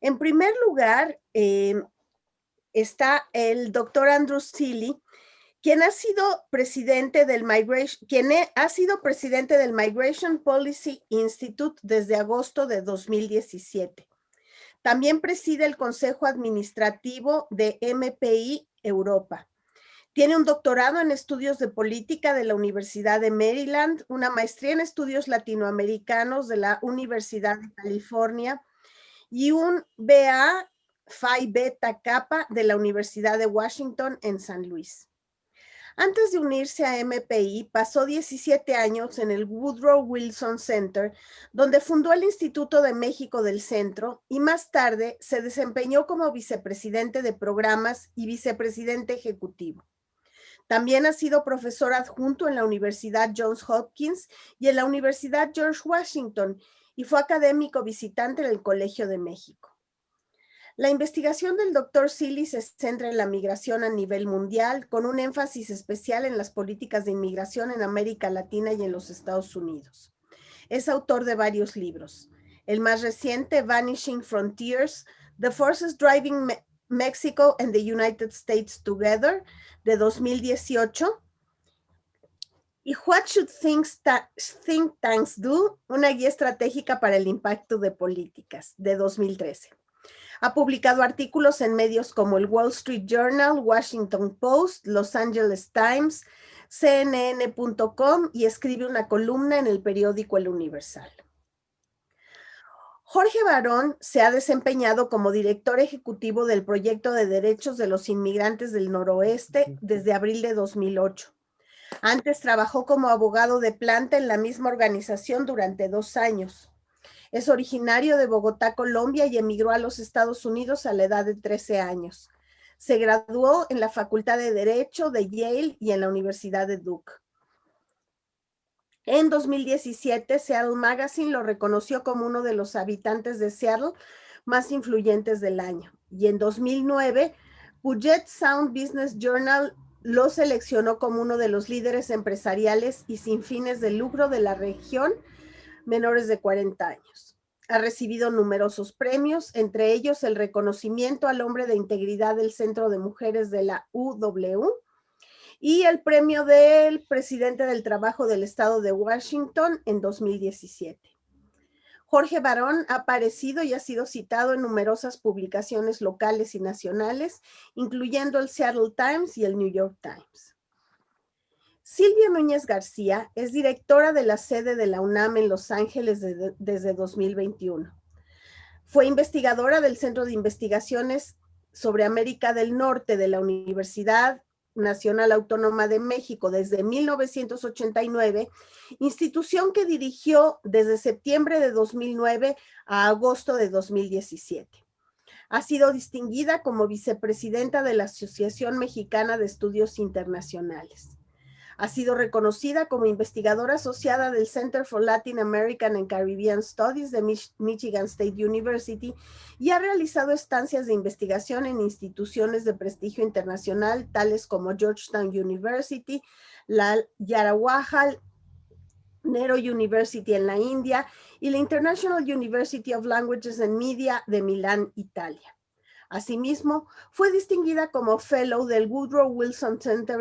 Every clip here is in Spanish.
En primer lugar, eh, está el doctor Andrew Seeley, quien ha sido presidente del Migration, quien ha sido presidente del Migration Policy Institute desde agosto de 2017. También preside el Consejo Administrativo de MPI Europa. Tiene un doctorado en estudios de política de la Universidad de Maryland, una maestría en estudios latinoamericanos de la Universidad de California y un BA Phi Beta Kappa de la Universidad de Washington en San Luis. Antes de unirse a MPI, pasó 17 años en el Woodrow Wilson Center, donde fundó el Instituto de México del Centro y más tarde se desempeñó como vicepresidente de programas y vicepresidente ejecutivo. También ha sido profesor adjunto en la Universidad Johns Hopkins y en la Universidad George Washington y fue académico visitante en el Colegio de México. La investigación del doctor Silly se centra en la migración a nivel mundial, con un énfasis especial en las políticas de inmigración en América Latina y en los Estados Unidos. Es autor de varios libros. El más reciente, Vanishing Frontiers, The Forces Driving Mexico and the United States Together, de 2018. Y What Should Think, Think Tanks Do? Una guía estratégica para el impacto de políticas, de 2013. Ha publicado artículos en medios como el Wall Street Journal, Washington Post, Los Angeles Times, CNN.com y escribe una columna en el periódico El Universal. Jorge Barón se ha desempeñado como director ejecutivo del proyecto de derechos de los inmigrantes del noroeste desde abril de 2008. Antes trabajó como abogado de planta en la misma organización durante dos años. Es originario de Bogotá, Colombia y emigró a los Estados Unidos a la edad de 13 años. Se graduó en la Facultad de Derecho de Yale y en la Universidad de Duke. En 2017, Seattle Magazine lo reconoció como uno de los habitantes de Seattle más influyentes del año. Y en 2009, Puget Sound Business Journal lo seleccionó como uno de los líderes empresariales y sin fines de lucro de la región menores de 40 años. Ha recibido numerosos premios, entre ellos el reconocimiento al hombre de integridad del Centro de Mujeres de la UW y el premio del presidente del trabajo del estado de Washington en 2017. Jorge Barón ha aparecido y ha sido citado en numerosas publicaciones locales y nacionales, incluyendo el Seattle Times y el New York Times. Silvia Núñez García es directora de la sede de la UNAM en Los Ángeles desde 2021. Fue investigadora del Centro de Investigaciones sobre América del Norte de la Universidad Nacional Autónoma de México desde 1989, institución que dirigió desde septiembre de 2009 a agosto de 2017. Ha sido distinguida como vicepresidenta de la Asociación Mexicana de Estudios Internacionales. Ha sido reconocida como investigadora asociada del Center for Latin American and Caribbean Studies de Michigan State University y ha realizado estancias de investigación en instituciones de prestigio internacional tales como Georgetown University, la Yarawahal Nero University en la India y la International University of Languages and Media de Milán, Italia. Asimismo, fue distinguida como Fellow del Woodrow Wilson Center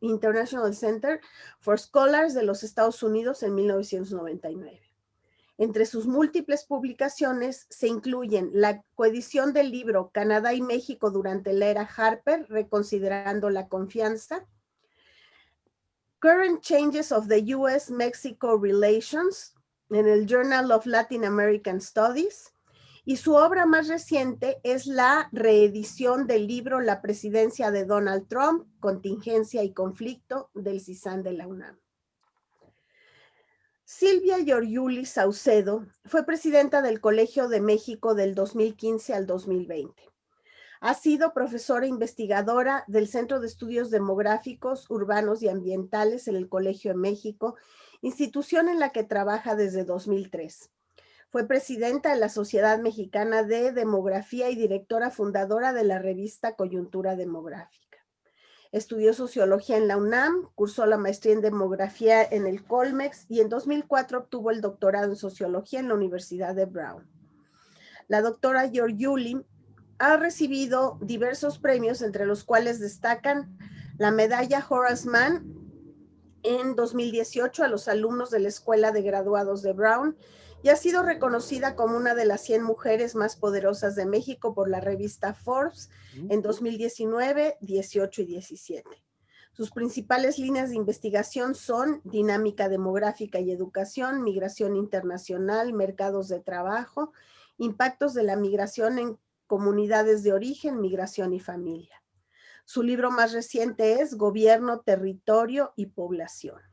International Center for Scholars de los Estados Unidos en 1999. Entre sus múltiples publicaciones se incluyen la coedición del libro Canadá y México durante la era Harper, reconsiderando la confianza, Current Changes of the U.S.-Mexico Relations en el Journal of Latin American Studies, y su obra más reciente es la reedición del libro La presidencia de Donald Trump, contingencia y conflicto del CISAN de la UNAM. Silvia Giorgiuli Saucedo fue presidenta del Colegio de México del 2015 al 2020. Ha sido profesora investigadora del Centro de Estudios Demográficos, Urbanos y Ambientales en el Colegio de México, institución en la que trabaja desde 2003. Fue presidenta de la Sociedad Mexicana de Demografía y directora fundadora de la revista Coyuntura Demográfica. Estudió sociología en la UNAM, cursó la maestría en demografía en el Colmex y en 2004 obtuvo el doctorado en sociología en la Universidad de Brown. la doctora Georgiuli ha recibido diversos premios, entre los cuales destacan la medalla Horace Mann en 2018 a los alumnos de la Escuela de Graduados de Brown y ha sido reconocida como una de las 100 mujeres más poderosas de México por la revista Forbes en 2019, 18 y 17. Sus principales líneas de investigación son dinámica demográfica y educación, migración internacional, mercados de trabajo, impactos de la migración en comunidades de origen, migración y familia. Su libro más reciente es Gobierno, Territorio y Población.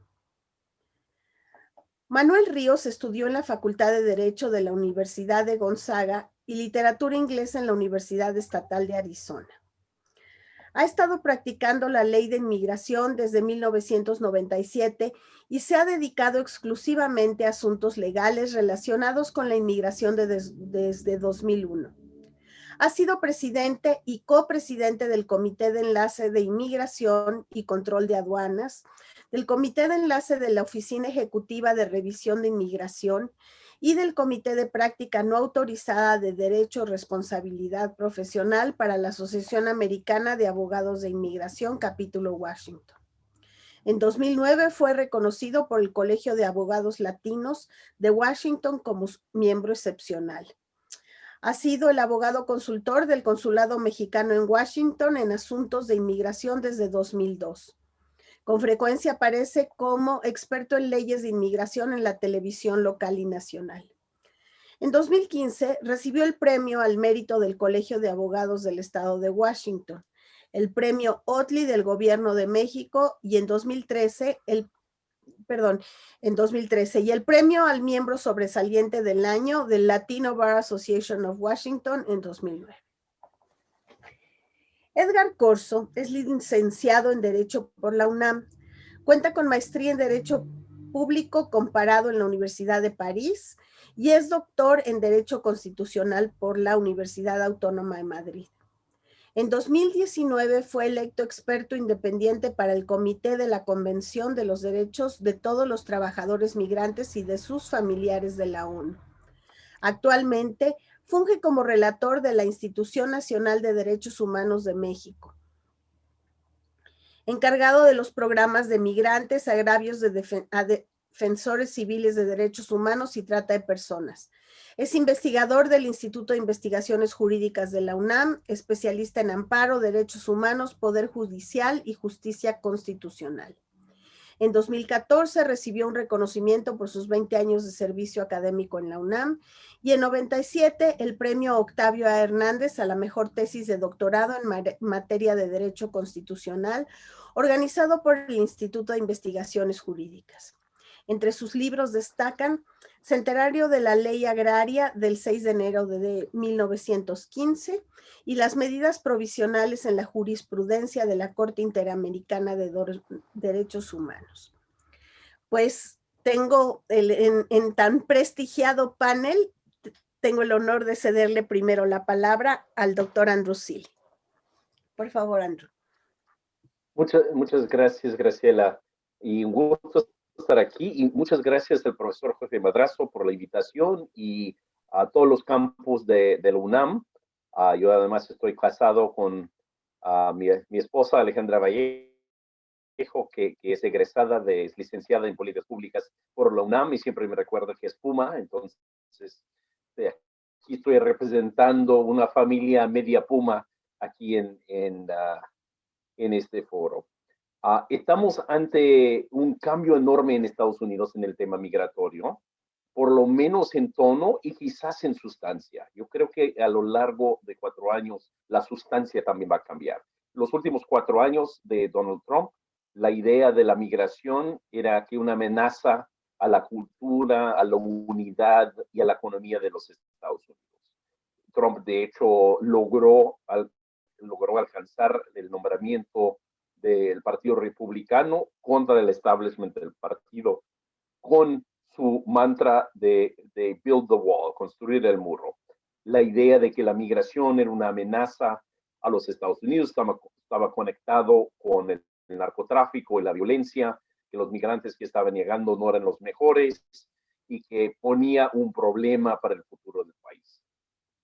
Manuel Ríos estudió en la Facultad de Derecho de la Universidad de Gonzaga y Literatura Inglesa en la Universidad Estatal de Arizona. Ha estado practicando la ley de inmigración desde 1997 y se ha dedicado exclusivamente a asuntos legales relacionados con la inmigración desde 2001. Ha sido presidente y copresidente del Comité de Enlace de Inmigración y Control de Aduanas, del Comité de Enlace de la Oficina Ejecutiva de Revisión de Inmigración y del Comité de Práctica No Autorizada de Derecho Responsabilidad Profesional para la Asociación Americana de Abogados de Inmigración, capítulo Washington. En 2009 fue reconocido por el Colegio de Abogados Latinos de Washington como miembro excepcional. Ha sido el abogado consultor del Consulado Mexicano en Washington en asuntos de inmigración desde 2002. Con frecuencia aparece como experto en leyes de inmigración en la televisión local y nacional. En 2015 recibió el premio al mérito del Colegio de Abogados del Estado de Washington, el premio Otley del Gobierno de México y en 2013 el perdón, en 2013, y el premio al miembro sobresaliente del año del Latino Bar Association of Washington en 2009. Edgar Corso es licenciado en Derecho por la UNAM. Cuenta con maestría en Derecho Público comparado en la Universidad de París y es doctor en Derecho Constitucional por la Universidad Autónoma de Madrid. En 2019 fue electo experto independiente para el Comité de la Convención de los Derechos de todos los trabajadores migrantes y de sus familiares de la ONU. Actualmente funge como relator de la Institución Nacional de Derechos Humanos de México. Encargado de los programas de migrantes, agravios de defensores civiles de derechos humanos y trata de personas es investigador del Instituto de Investigaciones Jurídicas de la UNAM, especialista en amparo, derechos humanos, poder judicial y justicia constitucional. En 2014 recibió un reconocimiento por sus 20 años de servicio académico en la UNAM y en 97 el premio Octavio A. Hernández a la mejor tesis de doctorado en materia de Derecho Constitucional organizado por el Instituto de Investigaciones Jurídicas. Entre sus libros destacan Centenario de la Ley Agraria del 6 de enero de 1915 y las medidas provisionales en la jurisprudencia de la Corte Interamericana de Derechos Humanos. Pues tengo en, tan prestigiado panel, tengo el honor de cederle primero la palabra al doctor Andrew Silly. Por favor, Andrew. Muchas, muchas gracias, Graciela. Y un gusto estar aquí y muchas gracias al profesor José Madrazo por la invitación y a todos los campos de, de la UNAM. Ah, yo además estoy casado con uh, mi, mi, esposa Alejandra Vallejo, que, que, es egresada, de, es licenciada en políticas públicas por la UNAM y siempre me recuerda que es Puma, entonces aquí estoy representando una familia media Puma aquí en, en, uh, en este foro. Ah, estamos ante un cambio enorme en Estados Unidos en el tema migratorio, por lo menos en tono y quizás en sustancia. Yo creo que a lo largo de cuatro años la sustancia también va a cambiar. Los últimos cuatro años de Donald Trump, la idea de la migración era que una amenaza a la cultura, a la unidad y a la economía de los Estados Unidos. Trump, de hecho, logró, logró alcanzar el nombramiento del Partido Republicano contra el establishment del partido con su mantra de, de build the wall, construir el muro. La idea de que la migración era una amenaza a los Estados Unidos, estaba, estaba conectado con el, el narcotráfico y la violencia, que los migrantes que estaban llegando no eran los mejores y que ponía un problema para el futuro del país.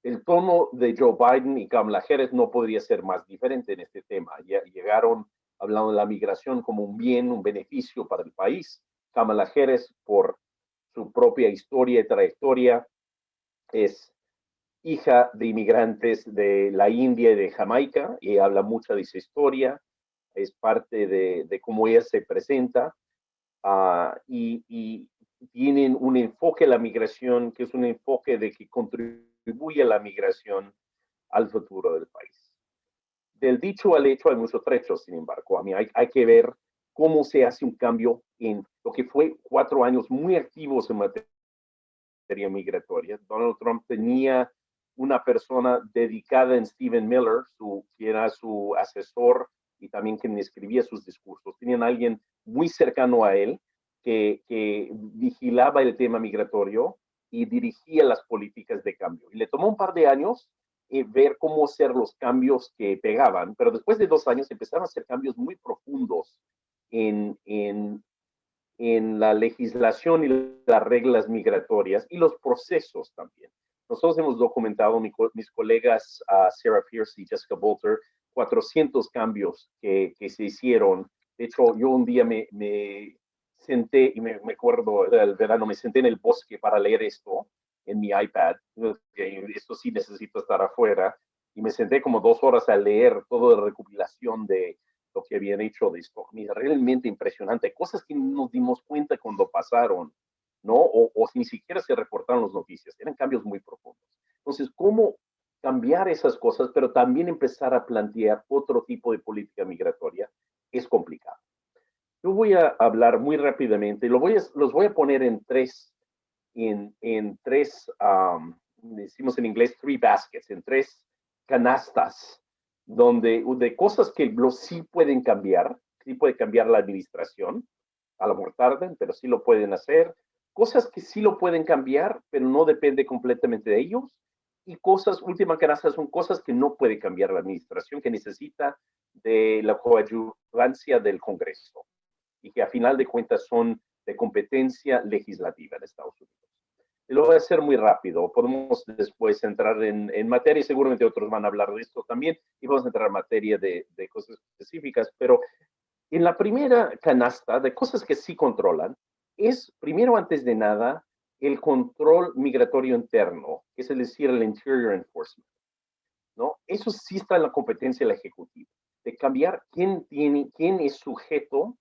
el tono de Joe Biden y Kamala Harris no podría ser más diferente en este tema. Llegaron hablando de la migración como un bien, un beneficio para el país. Kamala Harris, por su propia historia y trayectoria, es hija de inmigrantes de la India y de Jamaica y habla mucho de esa historia. Es parte de, cómo ella se presenta ah, y, y tienen un enfoque a la migración que es un enfoque de que contribuye a la migración al futuro del país. Del dicho al hecho hay muchos trechos, sin embargo. A mí hay, hay que ver cómo se hace un cambio en lo que fue cuatro años muy activos en materia migratoria. Donald Trump tenía una persona dedicada en Stephen Miller, su, que era su asesor y también quien escribía sus discursos. Tenían alguien muy cercano a él que, vigilaba el tema migratorio y dirigía las políticas de cambio. Y le tomó un par de años eh, ver cómo hacer los cambios que pegaban, pero después de dos años empezaron a hacer cambios muy profundos en, en, en la legislación y las reglas migratorias y los procesos también. Nosotros hemos documentado, mis colegas uh, Sarah Pierce y Jessica Bolter, 400 cambios que, que, se hicieron. De hecho, yo un día me, me senté, y me, me acuerdo del verano, me senté en el bosque para leer esto en mi iPad. Esto sí necesito estar afuera. Y me senté como dos horas a leer toda la recopilación de lo que habían hecho de. Mira, realmente impresionante. Cosas que nos dimos cuenta cuando pasaron, ¿no? O, o ni siquiera se reportaron las noticias. Eran cambios muy profundos. Entonces, ¿cómo cambiar esas cosas, pero también empezar a plantear otro tipo de política migratoria? Es complicado. Yo voy a hablar muy rápidamente, lo voy a, los voy a poner en tres, en, en tres, decimos en inglés, three baskets, en tres canastas, donde de cosas que los sí pueden cambiar, sí puede cambiar la administración, a lo mejor tarden, pero sí lo pueden hacer, cosas que sí lo pueden cambiar, pero no depende completamente de ellos, y cosas, última canasta, son cosas que no puede cambiar la administración, que necesita de la coadyuvancia del Congreso y que a final de cuentas son de competencia legislativa en Estados Unidos. Lo voy a hacer muy rápido, podemos después entrar en, en materia, y seguramente otros van a hablar de esto también, y vamos a entrar en materia de, de cosas específicas, pero en la primera canasta de cosas que sí controlan, es primero antes de nada el control migratorio interno, es decir, el Interior Enforcement. ¿no? Eso sí está en la competencia del Ejecutivo, de cambiar quién, tiene, quién es sujeto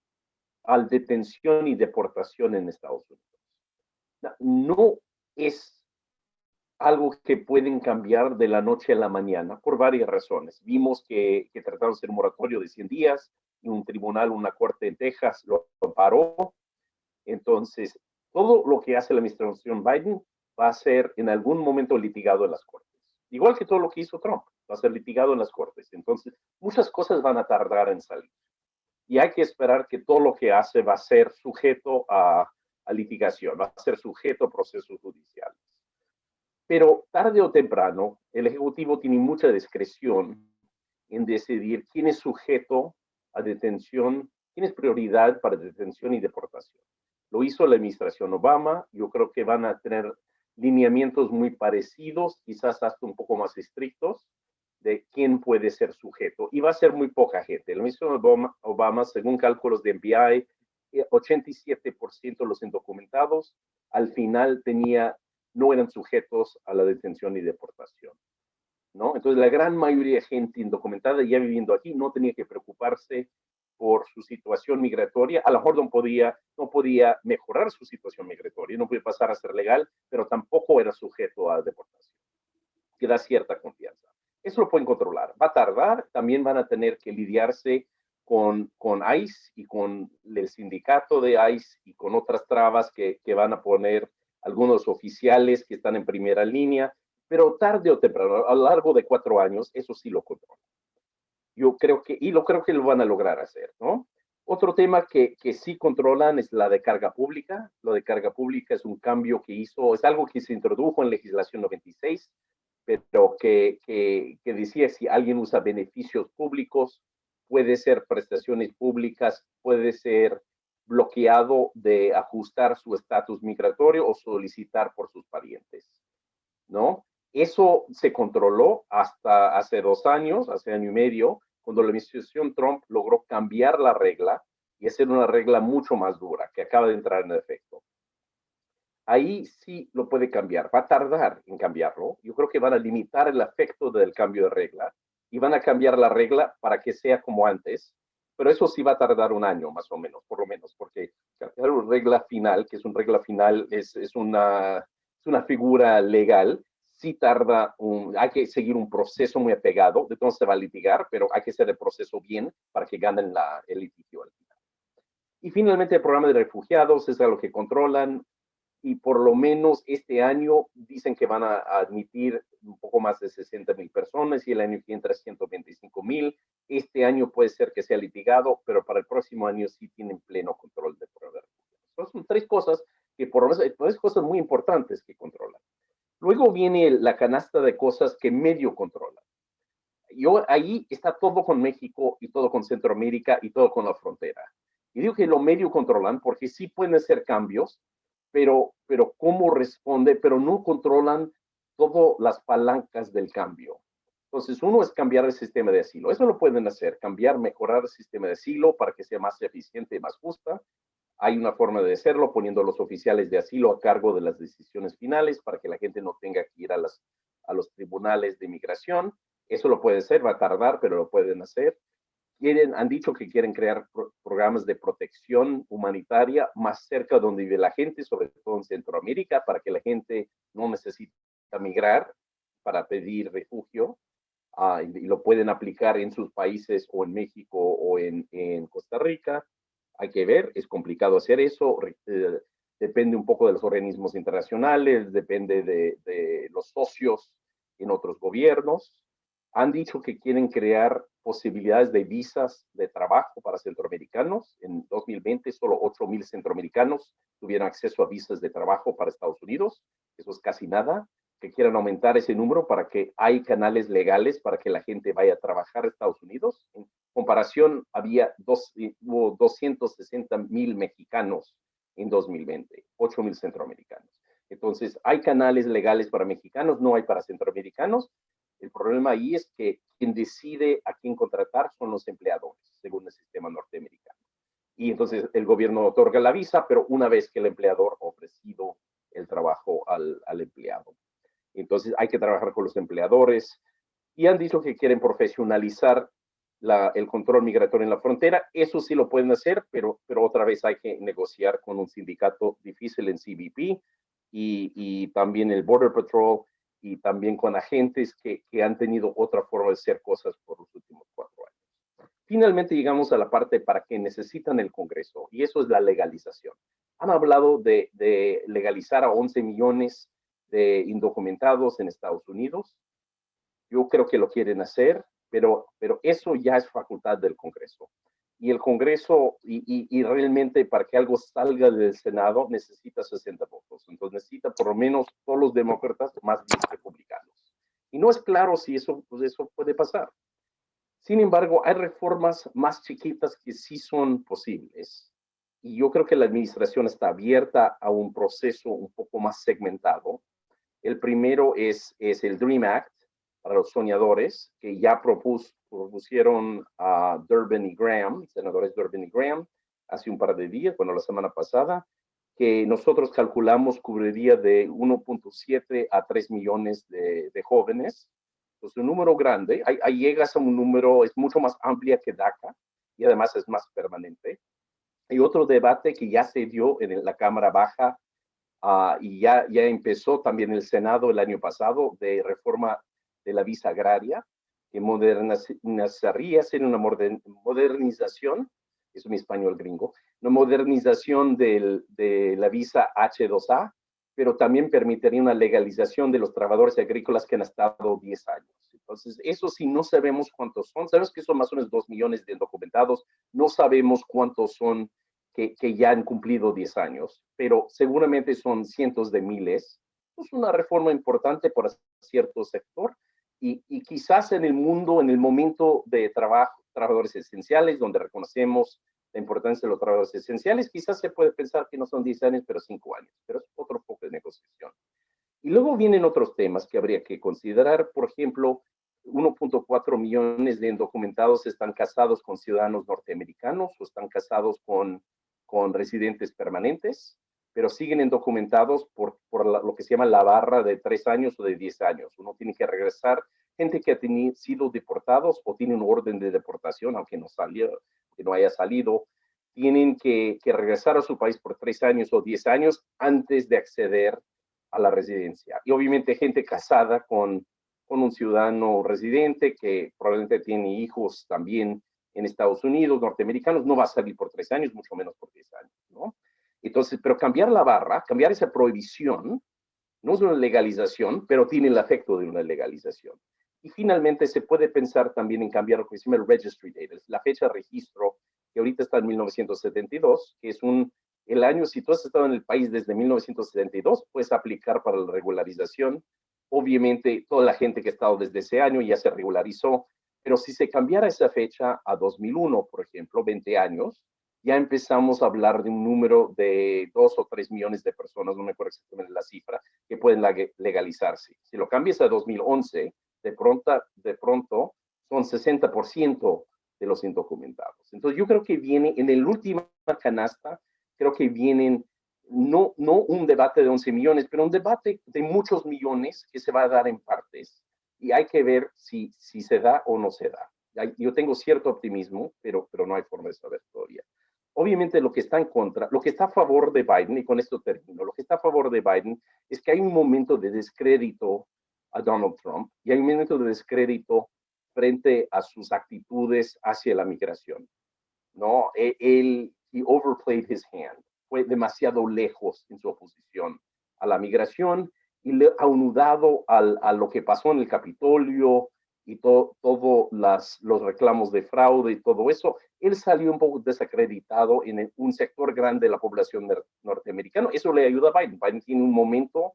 al detención y deportación en Estados Unidos. No es algo que pueden cambiar de la noche a la mañana por varias razones. Vimos que, que trataron de hacer un moratorio de 100 días y un tribunal, una corte en Texas lo paró. Entonces, todo lo que hace la administración Biden va a ser en algún momento litigado en las cortes. Igual que todo lo que hizo Trump, va a ser litigado en las cortes. Entonces, muchas cosas van a tardar en salir y hay que esperar que todo lo que hace va a ser sujeto a, litigación, va a ser sujeto a procesos judiciales. Pero tarde o temprano, el Ejecutivo tiene mucha discreción en decidir quién es sujeto a detención, quién es prioridad para detención y deportación. Lo hizo la administración Obama, yo creo que van a tener lineamientos muy parecidos, quizás hasta un poco más estrictos, de quién puede ser sujeto. Y va a ser muy poca gente. El ministro Obama, Obama según cálculos de MBI, 87% de los indocumentados al final tenía, no eran sujetos a la detención y deportación. ¿no? Entonces, la gran mayoría de gente indocumentada ya viviendo aquí no tenía que preocuparse por su situación migratoria. A lo mejor no podía, no podía mejorar su situación migratoria, no podía pasar a ser legal, pero tampoco era sujeto a deportación. Que da cierta confianza. Eso lo pueden controlar. Va a tardar, también van a tener que lidiarse con, con ICE y con el sindicato de ICE y con otras trabas que, que van a poner algunos oficiales que están en primera línea, pero tarde o temprano, a lo largo de cuatro años, eso sí lo controlan. Yo creo que, y lo creo que lo van a lograr hacer, ¿no? Otro tema que, que sí controlan es la de carga pública. Lo de carga pública es un cambio que hizo, es algo que se introdujo en legislación 96, pero que, que, que decía si alguien usa beneficios públicos, puede ser prestaciones públicas, puede ser bloqueado de ajustar su estatus migratorio o solicitar por sus parientes, ¿no? Eso se controló hasta hace dos años, hace año y medio, cuando la administración Trump logró cambiar la regla y hacer una regla mucho más dura que acaba de entrar en efecto. Ahí sí lo puede cambiar, va a tardar en cambiarlo. Yo creo que van a limitar el efecto del cambio de regla y van a cambiar la regla para que sea como antes, pero eso sí va a tardar un año más o menos, por lo menos, porque cambiar una regla final, que es una regla final, es, una, es una figura legal, sí tarda, un, hay que seguir un proceso muy apegado, de todo se va a litigar, pero hay que hacer el proceso bien para que ganen la, el litigio al final. Y finalmente el programa de refugiados es algo que controlan, y por lo menos este año dicen que van a, admitir un poco más de 60 mil personas y el año que entra 125 mil. Este año puede ser que sea litigado, pero para el próximo año sí tienen pleno control de programa. son tres cosas que por lo menos, tres cosas muy importantes que controlan. Luego viene la canasta de cosas que medio controlan. Yo, ahí está todo con México y todo con Centroamérica y todo con la frontera. Y digo que lo medio controlan porque sí pueden hacer cambios, pero, pero cómo responde, pero no controlan todas las palancas del cambio. Entonces, uno es cambiar el sistema de asilo. Eso lo pueden hacer, cambiar, mejorar el sistema de asilo para que sea más eficiente y más justa. Hay una forma de hacerlo poniendo a los oficiales de asilo a cargo de las decisiones finales para que la gente no tenga que ir a, las, a los tribunales de inmigración. Eso lo puede hacer, va a tardar, pero lo pueden hacer han dicho que quieren crear programas de protección humanitaria más cerca donde vive la gente, sobre todo en Centroamérica, para que la gente no necesite migrar para pedir refugio ah, y, lo pueden aplicar en sus países o en México o en, en Costa Rica. Hay que ver, es complicado hacer eso, eh, depende un poco de los organismos internacionales, depende de, de los socios en otros gobiernos. Han dicho que quieren crear posibilidades de visas de trabajo para centroamericanos. En 2020 solo 8 mil centroamericanos tuvieron acceso a visas de trabajo para Estados Unidos. Eso es casi nada. Que quieran aumentar ese número para que hay canales legales para que la gente vaya a trabajar a Estados Unidos. En comparación, había dos, hubo 260 mil mexicanos en 2020, 8 mil centroamericanos. Entonces, hay canales legales para mexicanos, no hay para centroamericanos, el problema ahí es que quien decide a quién contratar son los empleadores, según el sistema norteamericano. Y entonces el gobierno otorga la visa, pero una vez que el empleador ha ofrecido el trabajo al, empleado. Entonces hay que trabajar con los empleadores y han dicho que quieren profesionalizar el control migratorio en la frontera. Eso sí lo pueden hacer, pero, pero otra vez hay que negociar con un sindicato difícil en CBP y, y también el Border Patrol y también con agentes que, que, han tenido otra forma de hacer cosas por los últimos cuatro años. Finalmente llegamos a la parte para que necesitan el Congreso y eso es la legalización. Han hablado de, de legalizar a 11 millones de indocumentados en Estados Unidos. Yo creo que lo quieren hacer, pero, pero eso ya es facultad del Congreso y el Congreso, y, y, realmente para que algo salga del Senado necesita 60 votos. Entonces necesita por lo menos todos los demócratas más bien republicanos. Y no es claro si eso, pues eso puede pasar. Sin embargo, hay reformas más chiquitas que sí son posibles. Y yo creo que la administración está abierta a un proceso un poco más segmentado. El primero es, es el DREAM Act para los soñadores, que ya propusieron a Durbin y Graham, senadores Durbin y Graham, hace un par de días, bueno, la semana pasada, que nosotros calculamos cubriría de 1.7 a 3 millones de, jóvenes. Pues un número grande, ahí, llegas a un número, es mucho más amplia que DACA y además es más permanente. Hay otro debate que ya se dio en la Cámara Baja ah, y ya, ya empezó también el Senado el año pasado de reforma de la visa agraria, que modernizaría, ser una modernización, es mi español gringo, una modernización del, de la visa H2A, pero también permitiría una legalización de los trabajadores agrícolas que han estado 10 años. Entonces, eso sí, no sabemos cuántos son. Sabemos que son más o menos 2 millones de documentados. No sabemos cuántos son que, que ya han cumplido 10 años, pero seguramente son cientos de miles. Es una reforma importante para cierto sector, y, quizás en el mundo, en el momento de trabajo, trabajadores esenciales, donde reconocemos la importancia de los trabajadores esenciales, quizás se puede pensar que no son 10 años, pero 5 años, pero es otro poco de negociación. Y luego vienen otros temas que habría que considerar, por ejemplo, 1.4 millones de indocumentados están casados con ciudadanos norteamericanos o están casados con, con residentes permanentes, pero siguen indocumentados por, lo que se llama la barra de tres años o de 10 años. Uno tiene que regresar, gente que ha sido deportados o tiene un orden de deportación, aunque no, salió, que no haya salido, tienen que, regresar a su país por tres años o 10 años antes de acceder a la residencia. Y obviamente gente casada con con un ciudadano residente que probablemente tiene hijos también en Estados Unidos, norteamericanos, no va a salir por tres años, mucho menos por diez años, ¿no? Entonces, pero cambiar la barra, cambiar esa prohibición, no es una legalización, pero tiene el efecto de una legalización. Y finalmente se puede pensar también en cambiar lo que se llama el registry date, la fecha de registro, que ahorita está en 1972, que es un, el año, si tú has estado en el país desde 1972, puedes aplicar para la regularización Obviamente, toda la gente que ha estado desde ese año ya se regularizó, pero si se cambiara esa fecha a 2001, por ejemplo, 20 años, ya empezamos a hablar de un número de dos o tres millones de personas, no me acuerdo exactamente la cifra, que pueden legalizarse. Si lo cambias a 2011, de pronto, de pronto son 60% de los indocumentados. Entonces yo creo que viene en el última canasta, creo que vienen no, no un debate de 11 millones, pero un debate de muchos millones que se va a dar en partes y hay que ver si, si se da o no se da. Yo tengo cierto optimismo, pero, pero no hay forma de saber todavía. Obviamente lo que está en contra, lo que está a favor de Biden, y con esto termino, lo que está a favor de Biden es que hay un momento de descrédito a Donald Trump y hay un momento de descrédito frente a sus actitudes hacia la migración. ¿no? E, él, he overplayed his hand fue demasiado lejos en su oposición a la migración y le aunudado al, a lo que pasó en el Capitolio y todos todo los reclamos de fraude y todo eso, él salió un poco desacreditado en un sector grande de la población norteamericana. Eso le ayuda a Biden. Biden tiene un momento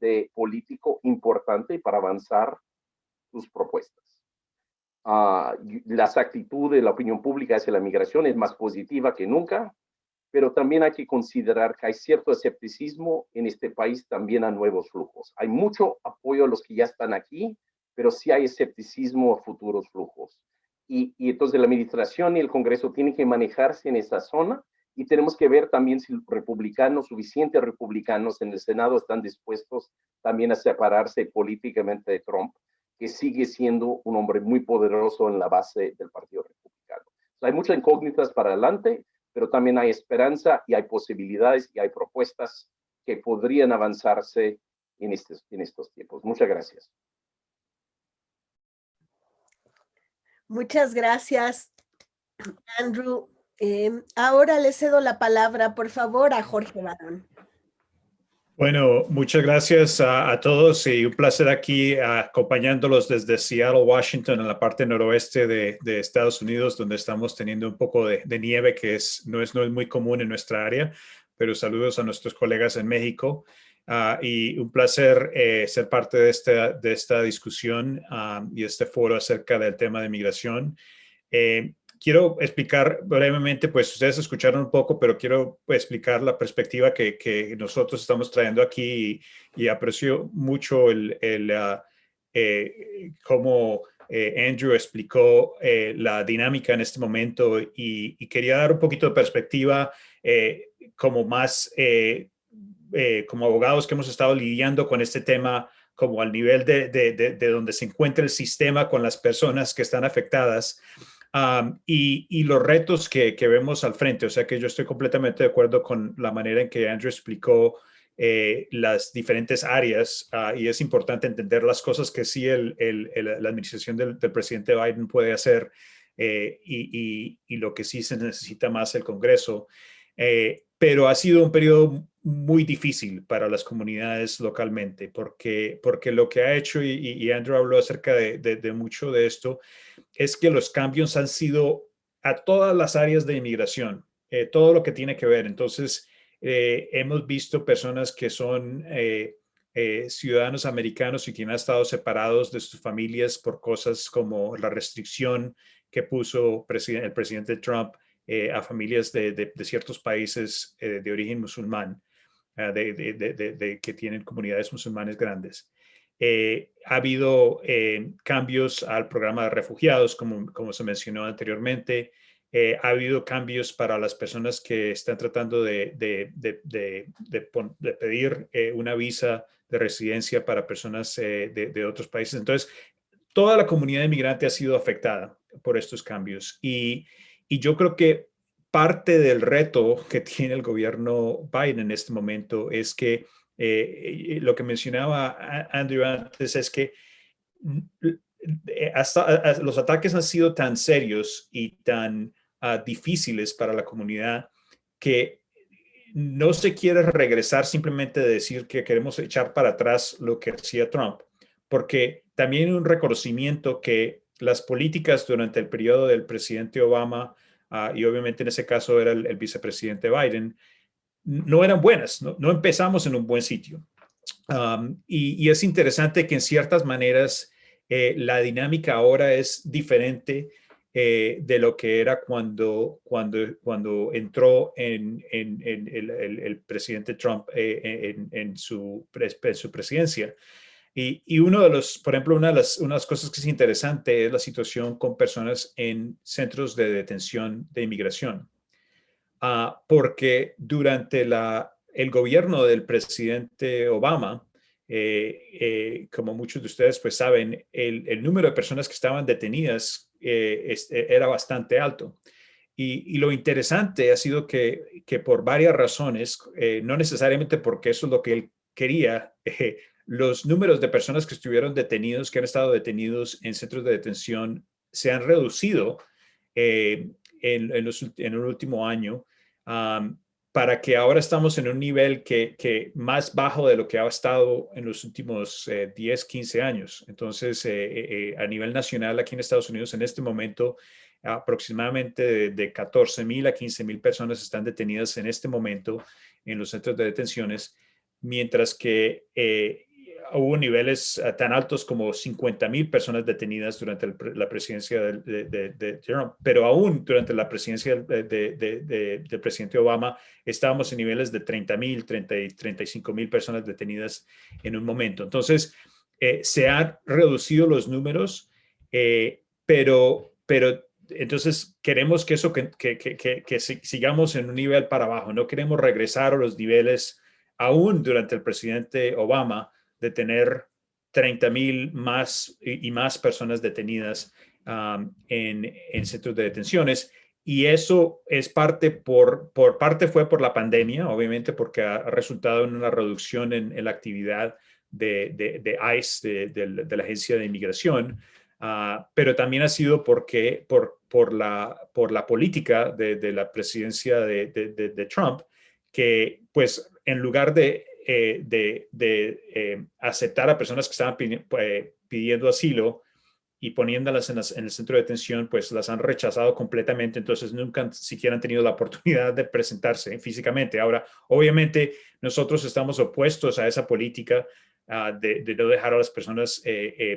de político importante para avanzar sus propuestas. Uh, las actitudes de la opinión pública hacia la migración es más positiva que nunca pero también hay que considerar que hay cierto escepticismo en este país también a nuevos flujos. Hay mucho apoyo a los que ya están aquí, pero sí hay escepticismo a futuros flujos. Y, y entonces la administración y el Congreso tienen que manejarse en esa zona y tenemos que ver también si republicanos, suficientes republicanos en el Senado están dispuestos también a separarse políticamente de Trump, que sigue siendo un hombre muy poderoso en la base del Partido Republicano. hay muchas incógnitas para adelante, pero también hay esperanza y hay posibilidades y hay propuestas que podrían avanzarse en estos, en estos tiempos. Muchas gracias. Muchas gracias, Andrew. Em, ahora le cedo la palabra, por favor, a Jorge Barón. Bueno, muchas gracias a, todos y un placer aquí acompañándolos desde Seattle, Washington, en la parte noroeste de, Estados Unidos, donde estamos teniendo un poco de, nieve que es, no, es, no es muy común en nuestra área, pero saludos a nuestros colegas en México. Ah, y un placer eh, ser parte de esta, de esta discusión ah, y este foro acerca del tema de migración. Eh, quiero explicar brevemente, pues ustedes escucharon un poco, pero quiero pues, explicar la perspectiva que, que, nosotros estamos trayendo aquí y, aprecio mucho el, el uh, eh, cómo eh, Andrew explicó eh, la dinámica en este momento y, y, quería dar un poquito de perspectiva eh, como más, eh, eh, como abogados que hemos estado lidiando con este tema como al nivel de, de, de, de donde se encuentra el sistema con las personas que están afectadas y, los retos que, vemos al frente. O sea que yo estoy completamente de acuerdo con la manera en que Andrew explicó eh, las diferentes áreas ah, y es importante entender las cosas que sí el, la administración del, presidente Biden puede hacer eh, y, lo que sí se necesita más el Congreso. Eh, pero ha sido un periodo muy difícil para las comunidades localmente, porque, porque lo que ha hecho, y, Andrew habló acerca de, mucho de esto, es que los cambios han sido a todas las áreas de inmigración, eh, todo lo que tiene que ver. Entonces, eh, hemos visto personas que son eh, ciudadanos americanos y que han estado separados de sus familias por cosas como la restricción que puso el presidente Trump eh, a familias de, ciertos países eh, de origen musulmán. De, que tienen comunidades musulmanes grandes. ha habido cambios al programa de refugiados, como, como se mencionó anteriormente. Eh, ha habido cambios para las personas que están tratando de, pedir eh, una visa de residencia para personas eh, de, otros países. Entonces, toda la comunidad inmigrante ha sido afectada por estos cambios. Y, yo creo que parte del reto que tiene el gobierno Biden en este momento es que lo que mencionaba Andrew antes es que hasta, los ataques han sido tan serios y tan difíciles para la comunidad que no se quiere regresar simplemente de decir que queremos echar para atrás lo que hacía Trump, porque también hay un reconocimiento que las políticas durante el periodo del presidente Obama, ah, y obviamente en ese caso era el, vicepresidente Biden, no eran buenas, no, empezamos en un buen sitio. y, es interesante que en ciertas maneras eh, la dinámica ahora es diferente eh, de lo que era cuando, cuando, cuando entró en, en, el, presidente Trump eh, en, su, su presidencia. Y, y, uno de los, por ejemplo, una de, las, unas cosas que es interesante es la situación con personas en centros de detención de inmigración. Ah, porque durante la, el gobierno del presidente Obama, eh, como muchos de ustedes pues saben, el, el, número de personas que estaban detenidas eh, era bastante alto. Y, lo interesante ha sido que, que por varias razones, eh, no necesariamente porque eso es lo que él quería, eh, los números de personas que estuvieron detenidos, que han estado detenidos en centros de detención, se han reducido en, en, los, el último año para que ahora estamos en un nivel que, que, más bajo de lo que ha estado en los últimos 10, eh, 15 años. Entonces, eh, eh, a nivel nacional aquí en Estados Unidos, en este momento, aproximadamente de, 14 mil a 15 mil personas están detenidas en este momento en los centros de detenciones, mientras que hubo niveles eh, tan altos como 50 mil personas detenidas durante la presidencia de, Trump, pero aún durante la presidencia del presidente Obama estábamos en niveles de 30 mil, 35 mil personas detenidas en un momento. Entonces, eh, se han reducido los números, eh, pero, pero entonces queremos que eso, que, que, que, que, sigamos en un nivel para abajo, no queremos regresar a los niveles aún durante el presidente Obama, de tener 30 mil más y, más personas detenidas en, en, centros de detenciones. Y eso es parte por, por parte fue por la pandemia, obviamente, porque ha, resultado en una reducción en, la actividad de, de, ICE, de, la Agencia de Inmigración, ah, pero también ha sido porque, por, por, la, por la política de, la presidencia de, Trump, que pues en lugar de eh, de, eh, aceptar a personas que estaban eh, pidiendo asilo y poniéndolas en, el centro de detención, pues las han rechazado completamente, entonces nunca siquiera han tenido la oportunidad de presentarse físicamente. Ahora, obviamente, nosotros estamos opuestos a esa política ah, de, no dejar a las personas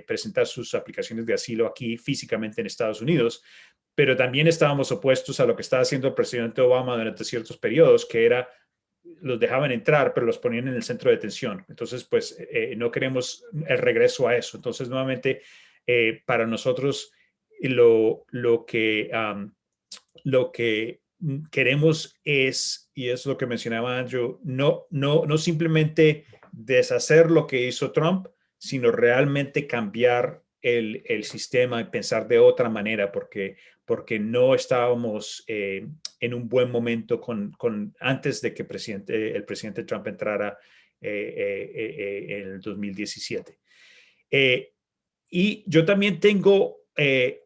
presentar sus aplicaciones de asilo aquí físicamente en Estados Unidos, pero también estábamos opuestos a lo que estaba haciendo el presidente Obama durante ciertos periodos, que era los dejaban entrar, pero los ponían en el centro de detención. Entonces, pues eh, no queremos el regreso a eso. Entonces, nuevamente, eh, para nosotros lo, lo, que, lo que queremos es, y es lo que mencionaba Andrew, no, no, no simplemente deshacer lo que hizo Trump, sino realmente cambiar el, el sistema y pensar de otra manera, porque porque no estábamos eh, en un buen momento con, con, antes de que presidente, el presidente Trump entrara eh, eh, en el 2017. y yo también tengo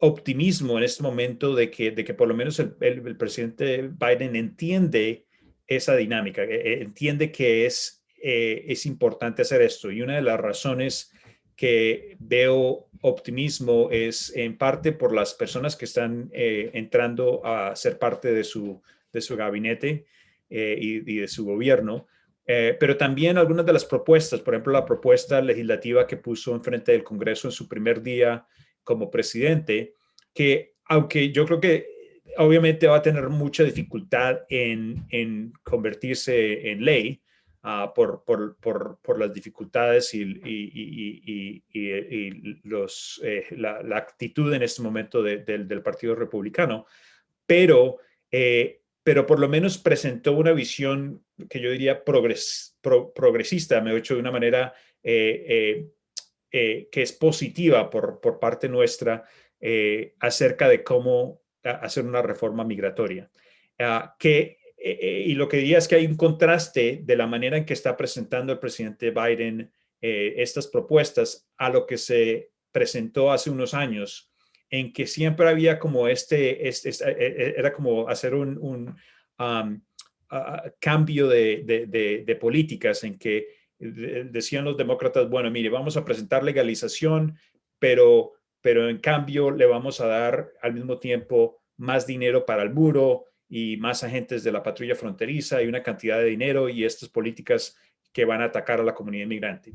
optimismo en este momento de que, de que por lo menos el, el, presidente Biden entiende esa dinámica, entiende que es, es importante hacer esto. Y una de las razones que veo optimismo es en parte por las personas que están eh, entrando a ser parte de su, de su gabinete eh, y, de su gobierno, eh, pero también algunas de las propuestas, por ejemplo, la propuesta legislativa que puso en frente del Congreso en su primer día como presidente, que aunque yo creo que obviamente va a tener mucha dificultad en, en convertirse en ley, ah, por, por, por, por, las dificultades y, y, y, los, eh, la, la, actitud en este momento de, del Partido Republicano, pero, eh, pero por lo menos presentó una visión que yo diría progres, progresista, me he hecho de una manera eh, que es positiva por, por parte nuestra acerca de cómo hacer una reforma migratoria. Ah, que eh, eh, y lo que diría es que hay un contraste de la manera en que está presentando el presidente Biden eh, estas propuestas a lo que se presentó hace unos años, en que siempre había como este, este, era como hacer un, un cambio de, de, políticas en que decían los demócratas, bueno, mire, vamos a presentar legalización, pero, pero en cambio le vamos a dar al mismo tiempo más dinero para el muro, y más agentes de la patrulla fronteriza y una cantidad de dinero y estas políticas que van a atacar a la comunidad inmigrante.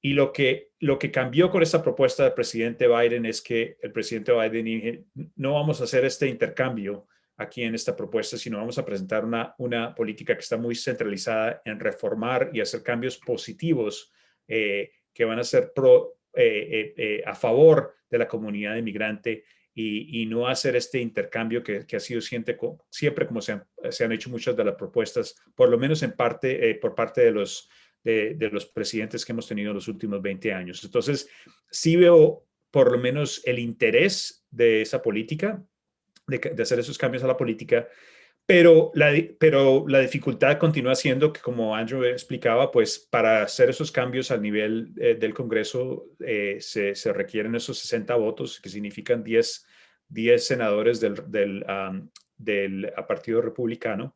Y lo que, lo que cambió con esta propuesta del presidente Biden es que el presidente Biden dijo, no vamos a hacer este intercambio aquí en esta propuesta, sino vamos a presentar una, una política que está muy centralizada en reformar y hacer cambios positivos eh, que van a ser pro, eh, eh, a favor de la comunidad inmigrante y, no hacer este intercambio que, ha sido siempre, como se han, hecho muchas de las propuestas, por lo menos en parte, eh, por parte de los, de, los presidentes que hemos tenido en los últimos 20 años. Entonces, sí veo por lo menos el interés de esa política, de hacer esos cambios a la política, pero la, pero la dificultad continúa siendo que, como Andrew explicaba, pues para hacer esos cambios al nivel eh, del Congreso eh, se, se, requieren esos 60 votos, que significan 10, 10 senadores del, del, del Partido Republicano.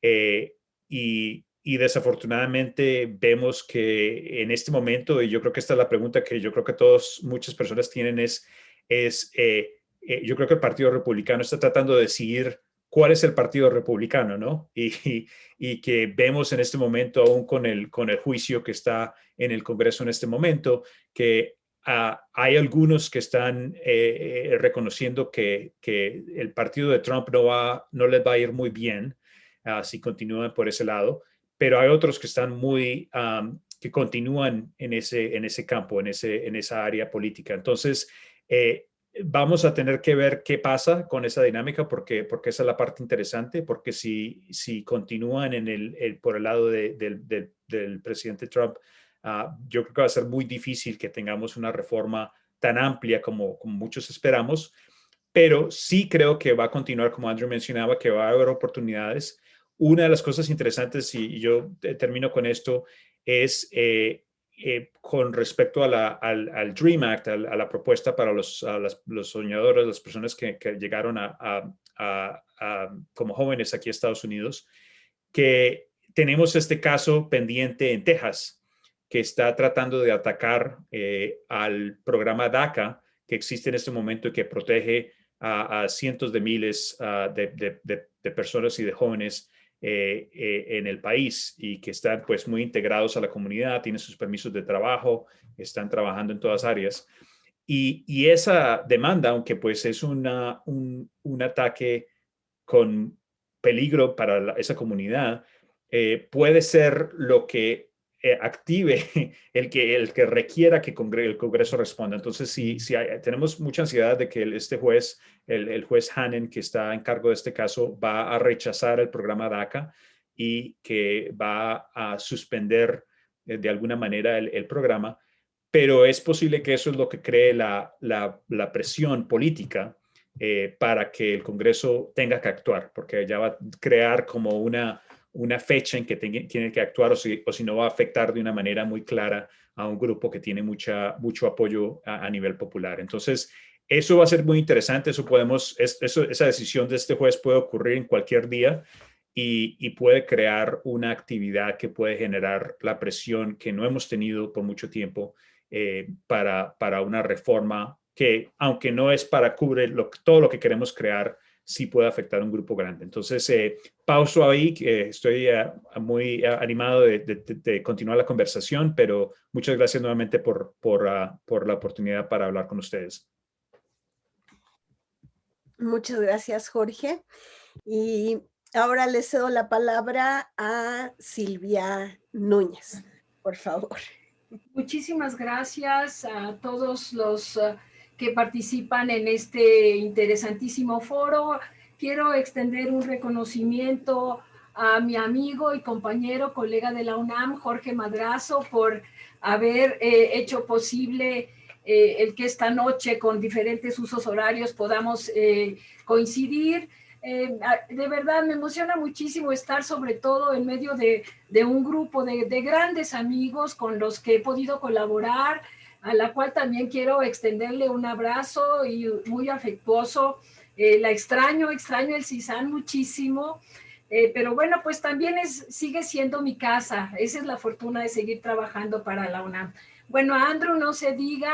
Eh, y, y, desafortunadamente vemos que en este momento, y yo creo que esta es la pregunta que yo creo que todos, muchas personas tienen, es, es yo creo que el Partido Republicano está tratando de decidir cuál es el Partido Republicano, ¿no? Y, y, que vemos en este momento, aún con el, con el juicio que está en el Congreso en este momento, que ah, hay algunos que están eh, eh, reconociendo que, que, el partido de Trump no, va, no les va a ir muy bien uh, si continúan por ese lado, pero hay otros que están muy, que continúan en ese, en ese campo, en, ese, en esa área política. Entonces, eh, vamos a tener que ver qué pasa con esa dinámica porque, porque esa es la parte interesante, porque si, si continúan en el, por el lado del presidente Trump, ah, yo creo que va a ser muy difícil que tengamos una reforma tan amplia como, como muchos esperamos, pero sí creo que va a continuar, como Andrew mencionaba, que va a haber oportunidades. Una de las cosas interesantes, y yo termino con esto, es eh, eh, con respecto al, Dream Act, a, la propuesta para los, soñadores, las personas que, llegaron como jóvenes aquí a Estados Unidos, que tenemos este caso pendiente en Texas, que está tratando de atacar eh, al programa DACA, que existe en este momento y que protege a, cientos de miles de, de, personas y de jóvenes eh, eh, en el país y que están pues muy integrados a la comunidad, tienen sus permisos de trabajo, están trabajando en todas áreas. Y, esa demanda, aunque pues es una, un, ataque con peligro para esa comunidad, eh, puede ser lo que eh, active el que, el que requiera que el Congreso responda. Entonces, si, si tenemos mucha ansiedad de que este juez, el, juez Hannon, que está en cargo de este caso, va a rechazar el programa DACA y que va a suspender eh, de alguna manera el, programa, pero es posible que eso es lo que cree la, la, presión política eh, para que el Congreso tenga que actuar, porque ya va a crear como una una fecha en que tiene que actuar o si, no va a afectar de una manera muy clara a un grupo que tiene mucha, mucho apoyo a, nivel popular. Entonces, eso va a ser muy interesante. Eso podemos, esa decisión de este juez puede ocurrir en cualquier día y, puede crear una actividad que puede generar la presión que no hemos tenido por mucho tiempo eh, para, para una reforma que, aunque no es para cubrir todo lo que queremos crear, sí puede afectar a un grupo grande. Entonces, eh, pauso ahí, que estoy eh, muy eh, animado de, continuar la conversación, pero muchas gracias nuevamente por, por, ah, por la oportunidad para hablar con ustedes. Muchas gracias, Jorge. Y ahora le cedo la palabra a Silvia Núñez, por favor. Muchísimas gracias a todos los uh, que participan en este interesantísimo foro. Quiero extender un reconocimiento a mi amigo y compañero, colega de la UNAM, Jorge Madrazo, por haber eh, hecho posible eh, el que esta noche con diferentes usos horarios podamos eh, coincidir. de verdad me emociona muchísimo estar sobre todo en medio de, un grupo de, de, grandes amigos con los que he podido colaborar, a la cual también quiero extenderle un abrazo y muy afectuoso. la extraño, extraño el CISAN muchísimo. Eh, pero bueno, pues también es, sigue siendo mi casa. Esa es la fortuna de seguir trabajando para la UNAM. Bueno, Andrew no se diga,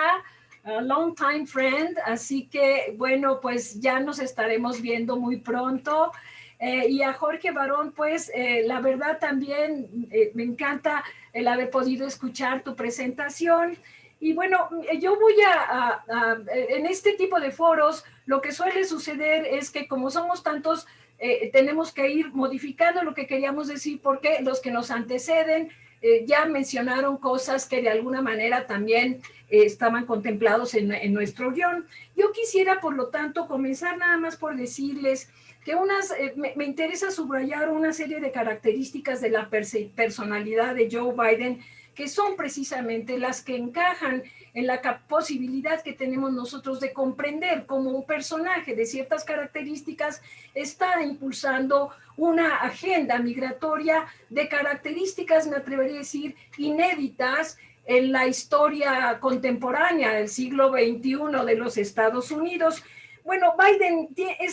a long time friend, así que bueno, pues ya nos estaremos viendo muy pronto. Eh, y a Jorge Barón, pues eh, la verdad también me encanta el haber podido escuchar tu presentación. Y bueno, yo voy a, en este tipo de foros, lo que suele suceder es que como somos tantos eh, tenemos que ir modificando lo que queríamos decir porque los que nos anteceden eh, ya mencionaron cosas que de alguna manera también eh, estaban contemplados en, nuestro guion. Yo quisiera, por lo tanto, comenzar nada más por decirles que unas, me, interesa subrayar una serie de características de la personalidad de Joe Biden que son precisamente las que encajan en la posibilidad que tenemos nosotros de comprender cómo un personaje de ciertas características está impulsando una agenda migratoria de características, me atrevería a decir, inéditas en la historia contemporánea del siglo XXI de los Estados Unidos. Bueno, Biden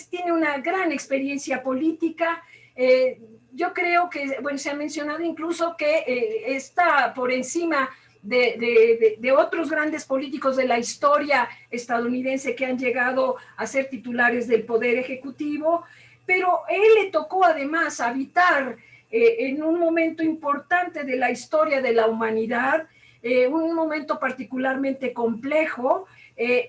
tiene una gran experiencia política, eh, yo creo que, bueno, se ha mencionado incluso que eh, está por encima de, otros grandes políticos de la historia estadounidense que han llegado a ser titulares del Poder Ejecutivo, pero él le tocó además habitar eh, en un momento importante de la historia de la humanidad, eh, un momento particularmente complejo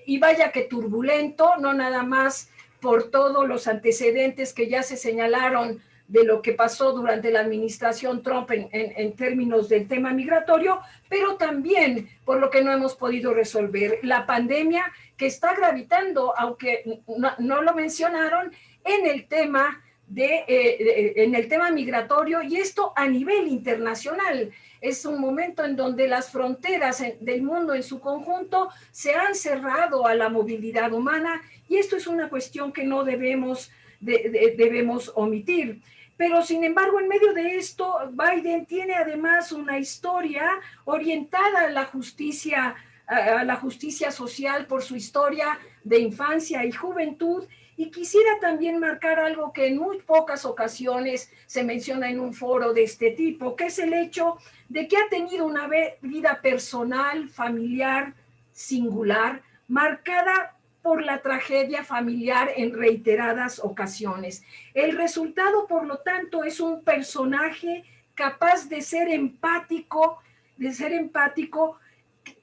y vaya que turbulento, no nada más por todos los antecedentes que ya se señalaron de lo que pasó durante la administración Trump en, términos del tema migratorio, pero también por lo que no hemos podido resolver, la pandemia que está gravitando, aunque no, lo mencionaron, en el tema de, eh, en el tema migratorio y esto a nivel internacional. Es un momento en donde las fronteras del mundo en su conjunto se han cerrado a la movilidad humana y esto es una cuestión que no debemos, debemos omitir. Pero sin embargo, en medio de esto, Biden tiene además una historia orientada a la justicia, a la justicia social por su historia de infancia y juventud. Y quisiera también marcar algo que en muy pocas ocasiones se menciona en un foro de este tipo, que es el hecho de que ha tenido una vida personal, familiar, singular, marcada por la tragedia familiar en reiteradas ocasiones. El resultado, por lo tanto, es un personaje capaz de ser empático, de ser empático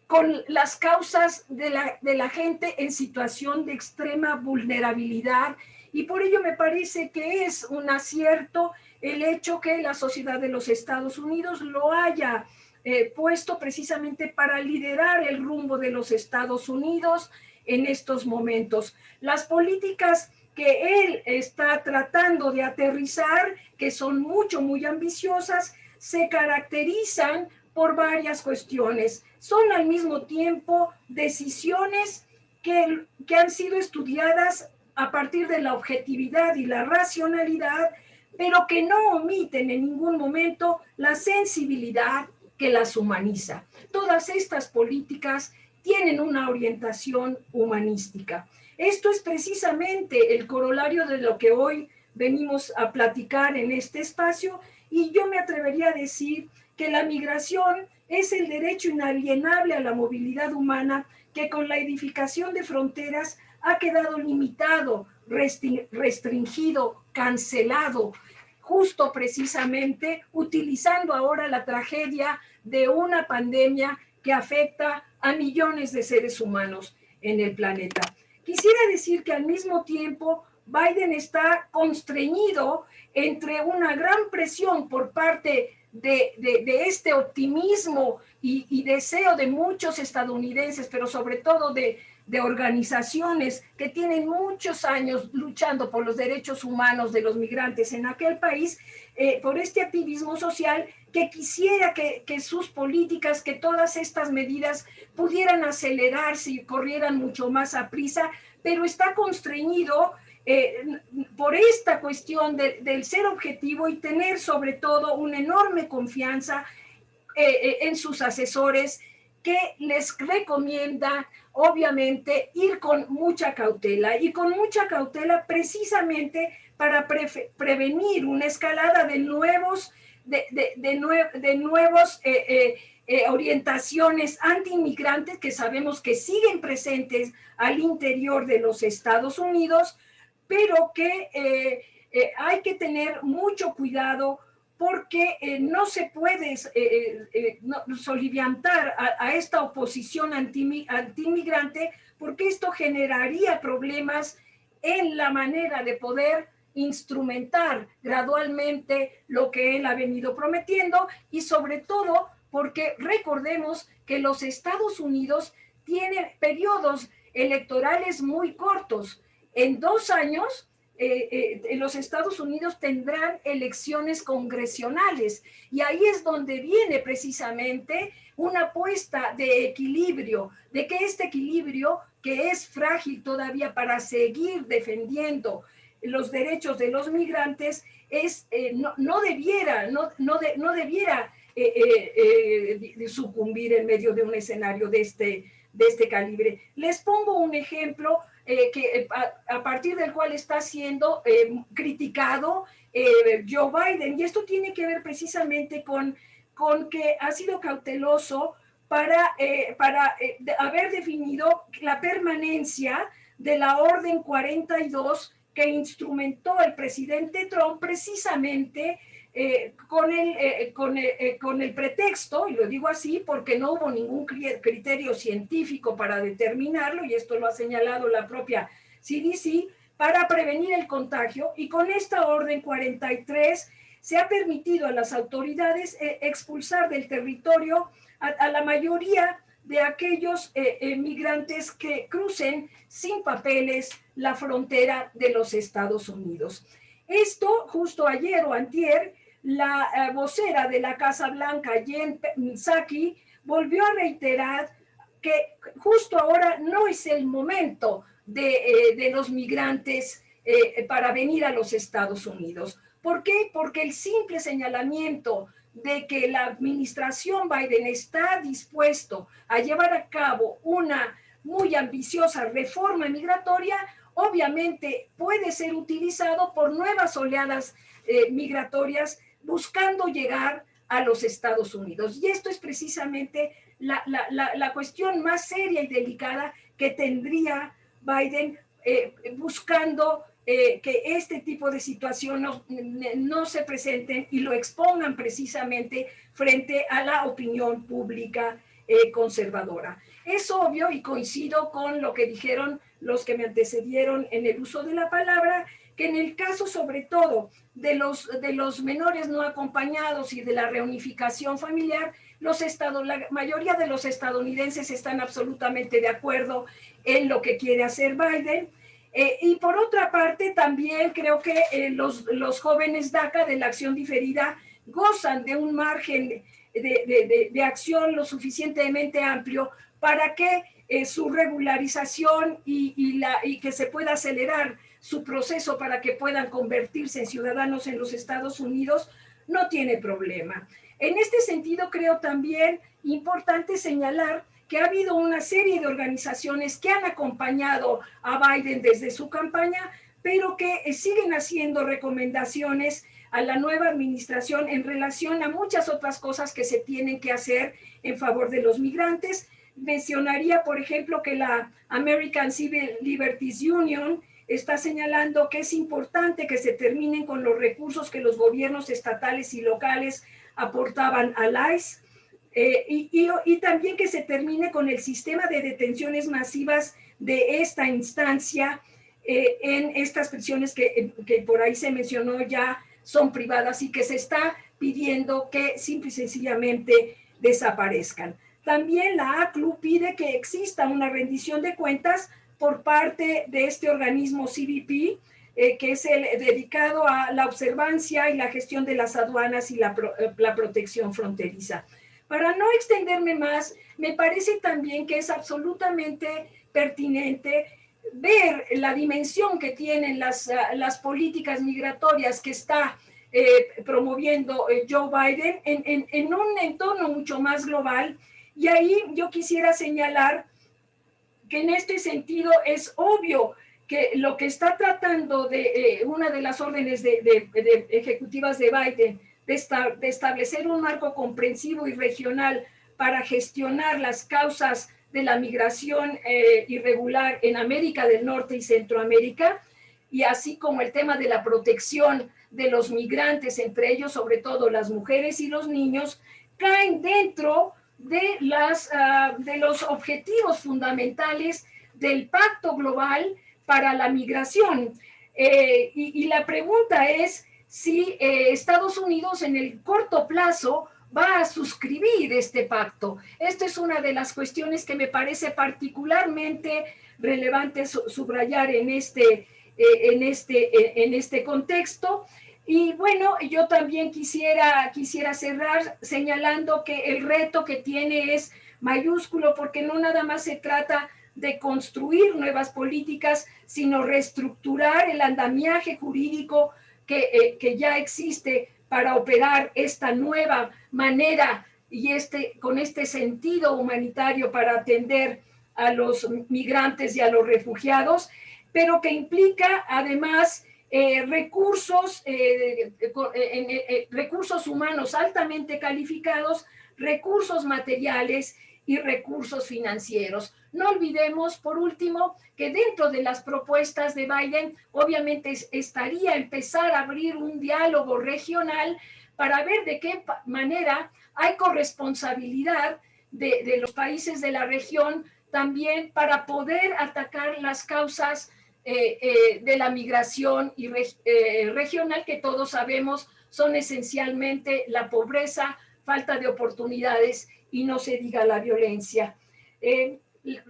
con las causas de la, de la gente en situación de extrema vulnerabilidad y por ello me parece que es un acierto el hecho que la sociedad de los Estados Unidos lo haya eh, puesto precisamente para liderar el rumbo de los Estados Unidos en estos momentos. Las políticas que él está tratando de aterrizar, que son mucho, muy ambiciosas, se caracterizan por varias cuestiones. Son al mismo tiempo decisiones que, que han sido estudiadas a partir de la objetividad y la racionalidad, pero que no omiten en ningún momento la sensibilidad que las humaniza. Todas estas políticas tienen una orientación humanística. Esto es precisamente el corolario de lo que hoy venimos a platicar en este espacio y yo me atrevería a decir que la migración es el derecho inalienable a la movilidad humana que con la edificación de fronteras ha quedado limitado, restringido, cancelado, justo precisamente utilizando ahora la tragedia de una pandemia que afecta a millones de seres humanos en el planeta. Quisiera decir que al mismo tiempo Biden está constreñido entre una gran presión por parte de, de, este optimismo y, y, deseo de muchos estadounidenses, pero sobre todo de, de organizaciones que tienen muchos años luchando por los derechos humanos de los migrantes en aquel país, eh, por este activismo social que quisiera que, sus políticas, que todas estas medidas pudieran acelerarse y corrieran mucho más a prisa, pero está constreñido eh, por esta cuestión de, del ser objetivo y tener sobre todo una enorme confianza eh, en sus asesores que les recomienda obviamente ir con mucha cautela y con mucha cautela precisamente para prevenir una escalada de nuevos, de, de, de, nuevos eh, eh, eh, orientaciones anti-inmigrantes que sabemos que siguen presentes al interior de los Estados Unidos, pero que hay que tener mucho cuidado porque no se puede soliviantar a, esta oposición anti-inmigrante, porque esto generaría problemas en la manera de poder instrumentar gradualmente lo que él ha venido prometiendo y sobre todo porque recordemos que los Estados Unidos tienen periodos electorales muy cortos. En dos años eh, eh, los Estados Unidos tendrán elecciones congresionales y ahí es donde viene precisamente una apuesta de equilibrio, de que este equilibrio que es frágil todavía para seguir defendiendo los derechos de los migrantes es eh, no, debiera no, no, no debiera sucumbir en medio de un escenario de este de este calibre. Les pongo un ejemplo eh, que, eh, a, partir del cual está siendo eh, criticado Joe Biden. Y esto tiene que ver precisamente con, con que ha sido cauteloso para, para haber definido la permanencia de la Orden 42 que instrumentó el presidente Trump precisamente eh, con, el, eh, eh, con, el pretexto, y lo digo así porque no hubo ningún criterio científico para determinarlo, y esto lo ha señalado la propia CDC, para prevenir el contagio, y con esta orden 43 se ha permitido a las autoridades expulsar del territorio a, la mayoría de aquellos migrantes que crucen sin papeles la frontera de los Estados Unidos. Esto justo ayer o antier la eh, vocera de la Casa Blanca, Jen Psaki, volvió a reiterar que justo ahora no es el momento de, eh, los migrantes eh, para venir a los Estados Unidos. ¿Por qué? Porque el simple señalamiento de que la administración Biden está dispuesto a llevar a cabo una muy ambiciosa reforma migratoria, obviamente puede ser utilizado por nuevas oleadas migratorias buscando llegar a los Estados Unidos. Y esto es precisamente la, la, cuestión más seria y delicada que tendría Biden eh, buscando eh, que este tipo de situaciones no, se presenten y lo expongan precisamente frente a la opinión pública eh, conservadora. Es obvio y coincido con lo que dijeron los que me antecedieron en el uso de la palabra, que en el caso sobre todo de los, de los menores no acompañados y de la reunificación familiar, los estados, la mayoría de los estadounidenses están absolutamente de acuerdo en lo que quiere hacer Biden. Eh, y por otra parte, también creo que eh, los, los jóvenes DACA de la acción diferida gozan de un margen de, de, de, acción lo suficientemente amplio para que eh, su regularización y, y, la, y que se pueda acelerar su proceso para que puedan convertirse en ciudadanos en los Estados Unidos, no tiene problema. En este sentido, creo también importante señalar que ha habido una serie de organizaciones que han acompañado a Biden desde su campaña, pero que eh, siguen haciendo recomendaciones a la nueva administración en relación a muchas otras cosas que se tienen que hacer en favor de los migrantes. Mencionaría, por ejemplo, que la American Civil Liberties Union está señalando que es importante que se terminen con los recursos que los gobiernos estatales y locales aportaban al ICE eh, y, también que se termine con el sistema de detenciones masivas de esta instancia eh, en estas prisiones que, que por ahí se mencionó ya son privadas y que se está pidiendo que simple y sencillamente desaparezcan. También la ACLU pide que exista una rendición de cuentas por parte de este organismo CBP, eh, que es el dedicado a la observancia y la gestión de las aduanas y la, eh, la protección fronteriza. Para no extenderme más, me parece también que es absolutamente pertinente ver la dimensión que tienen las, ah, las políticas migratorias que está eh, promoviendo eh, Joe Biden en, en, un entorno mucho más global. Y ahí yo quisiera señalar que en este sentido es obvio que lo que está tratando de eh, una de las órdenes de, de, de ejecutivas de Biden de, establecer un marco comprensivo y regional para gestionar las causas de la migración eh, irregular en América del Norte y Centroamérica, y así como el tema de la protección de los migrantes, entre ellos sobre todo las mujeres y los niños, caen dentro de, las, uh, de los objetivos fundamentales del Pacto Global para la Migración. Eh, y, la pregunta es si eh, Estados Unidos en el corto plazo va a suscribir este pacto. Esta es una de las cuestiones que me parece particularmente relevante subrayar en este, eh, en, este, eh, en este contexto. Y bueno, yo también quisiera, quisiera cerrar señalando que el reto que tiene es mayúsculo porque no nada más se trata de construir nuevas políticas, sino reestructurar el andamiaje jurídico que, eh, que ya existe para operar esta nueva manera y este, con este sentido humanitario para atender a los migrantes y a los refugiados, pero que implica además eh, recursos, eh, recursos humanos altamente calificados, recursos materiales y recursos financieros. No olvidemos, por último, que dentro de las propuestas de Biden, obviamente estaría empezar a abrir un diálogo regional para ver de qué manera hay corresponsabilidad de, los países de la región también para poder atacar las causas eh, eh, de la migración y eh, regional que todos sabemos son esencialmente la pobreza, falta de oportunidades y no se diga la violencia. Eh,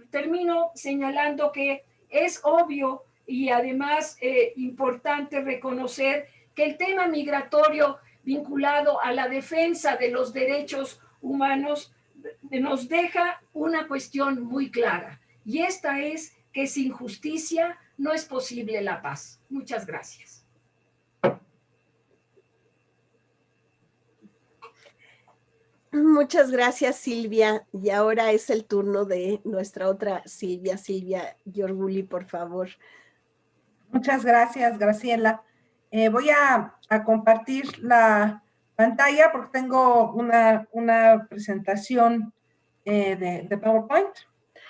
termino señalando que es obvio y además eh, importante reconocer que el tema migratorio vinculado a la defensa de los derechos humanos nos deja una cuestión muy clara y esta es que sin justicia no es posible la paz. Muchas gracias. Muchas gracias, Silvia. Y ahora es el turno de nuestra otra Silvia, Silvia Giorguli, por favor. Muchas gracias, Graciela. Eh, voy a, compartir la pantalla porque tengo una, una presentación eh, de, de, PowerPoint.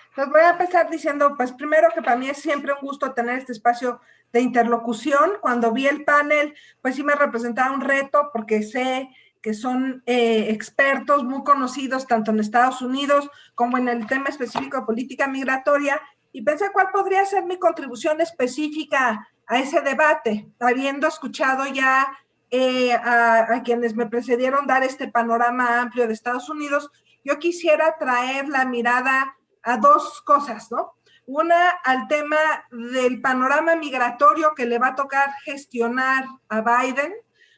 Entonces voy a empezar diciendo, pues primero que para mí es siempre un gusto tener este espacio de interlocución. Cuando vi el panel, pues sí me representaba un reto porque sé que son eh, expertos muy conocidos tanto en Estados Unidos como en el tema específico de política migratoria, y pensé cuál podría ser mi contribución específica a ese debate, habiendo escuchado ya eh, a, a, quienes me precedieron dar este panorama amplio de Estados Unidos, yo quisiera traer la mirada a dos cosas, ¿no? Una al tema del panorama migratorio que le va a tocar gestionar a Biden,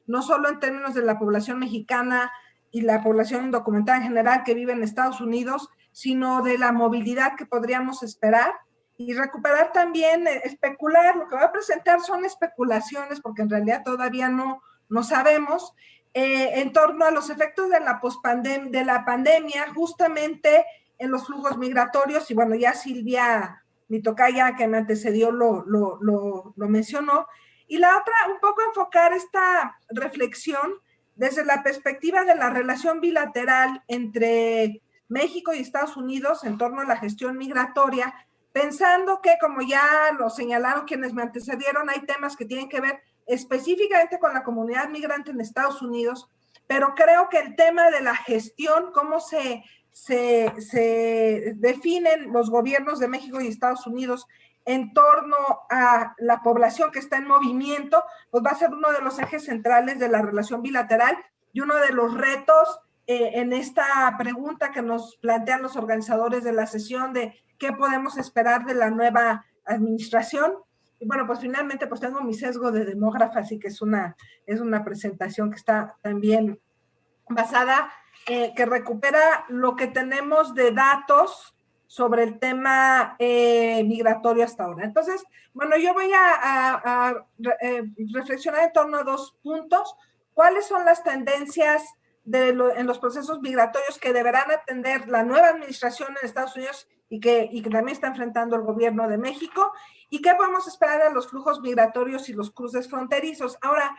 no solo en términos de la población mexicana y la población indocumentada en general que vive en Estados Unidos, sino de la movilidad que podríamos esperar y recuperar también, eh, especular, lo que va a presentar son especulaciones porque en realidad todavía no, no sabemos, eh, en torno a los efectos de la, de la pandemia justamente en los flujos migratorios. Y bueno, ya Silvia, mi tocaya que me antecedió lo, lo, lo mencionó, y la otra, un poco enfocar esta reflexión desde la perspectiva de la relación bilateral entre México y Estados Unidos en torno a la gestión migratoria, pensando que, como ya lo señalaron quienes me antecedieron, hay temas que tienen que ver específicamente con la comunidad migrante en Estados Unidos, pero creo que el tema de la gestión, cómo se, se, se definen los gobiernos de México y Estados Unidos en torno a la población que está en movimiento, pues va a ser uno de los ejes centrales de la relación bilateral y uno de los retos eh, en esta pregunta que nos plantean los organizadores de la sesión de qué podemos esperar de la nueva administración. Y bueno, pues finalmente pues tengo mi sesgo de demógrafa, así que es una, es una presentación que está también basada, eh, que recupera lo que tenemos de datos sobre el tema eh, migratorio hasta ahora. Entonces, bueno, yo voy a, reflexionar en torno a dos puntos. ¿Cuáles son las tendencias en los procesos migratorios que deberán atender la nueva administración en Estados Unidos y que, y que también está enfrentando el gobierno de México, y qué podemos esperar de los flujos migratorios y los cruces fronterizos. Ahora,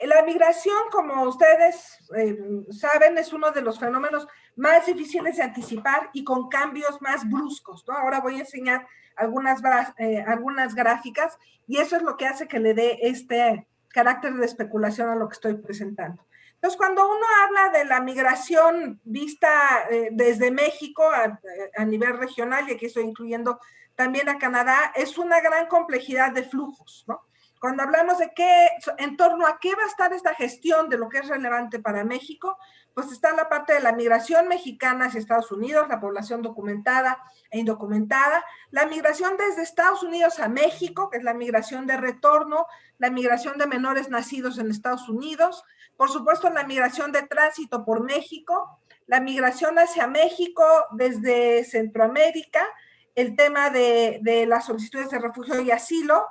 la migración, como ustedes eh, saben, es uno de los fenómenos más difíciles de anticipar y con cambios más bruscos. ¿no? Ahora voy a enseñar algunas, eh, algunas gráficas y eso es lo que hace que le dé este carácter de especulación a lo que estoy presentando. Entonces, cuando uno habla de la migración vista eh, desde México a, nivel regional, y aquí estoy incluyendo también a Canadá, es una gran complejidad de flujos, ¿no? Cuando hablamos de qué, en torno a qué va a estar esta gestión de lo que es relevante para México, pues está la parte de la migración mexicana hacia Estados Unidos, la población documentada e indocumentada, la migración desde Estados Unidos a México, que es la migración de retorno, la migración de menores nacidos en Estados Unidos, por supuesto la migración de tránsito por México, la migración hacia México desde Centroamérica, el tema de, las solicitudes de refugio y asilo,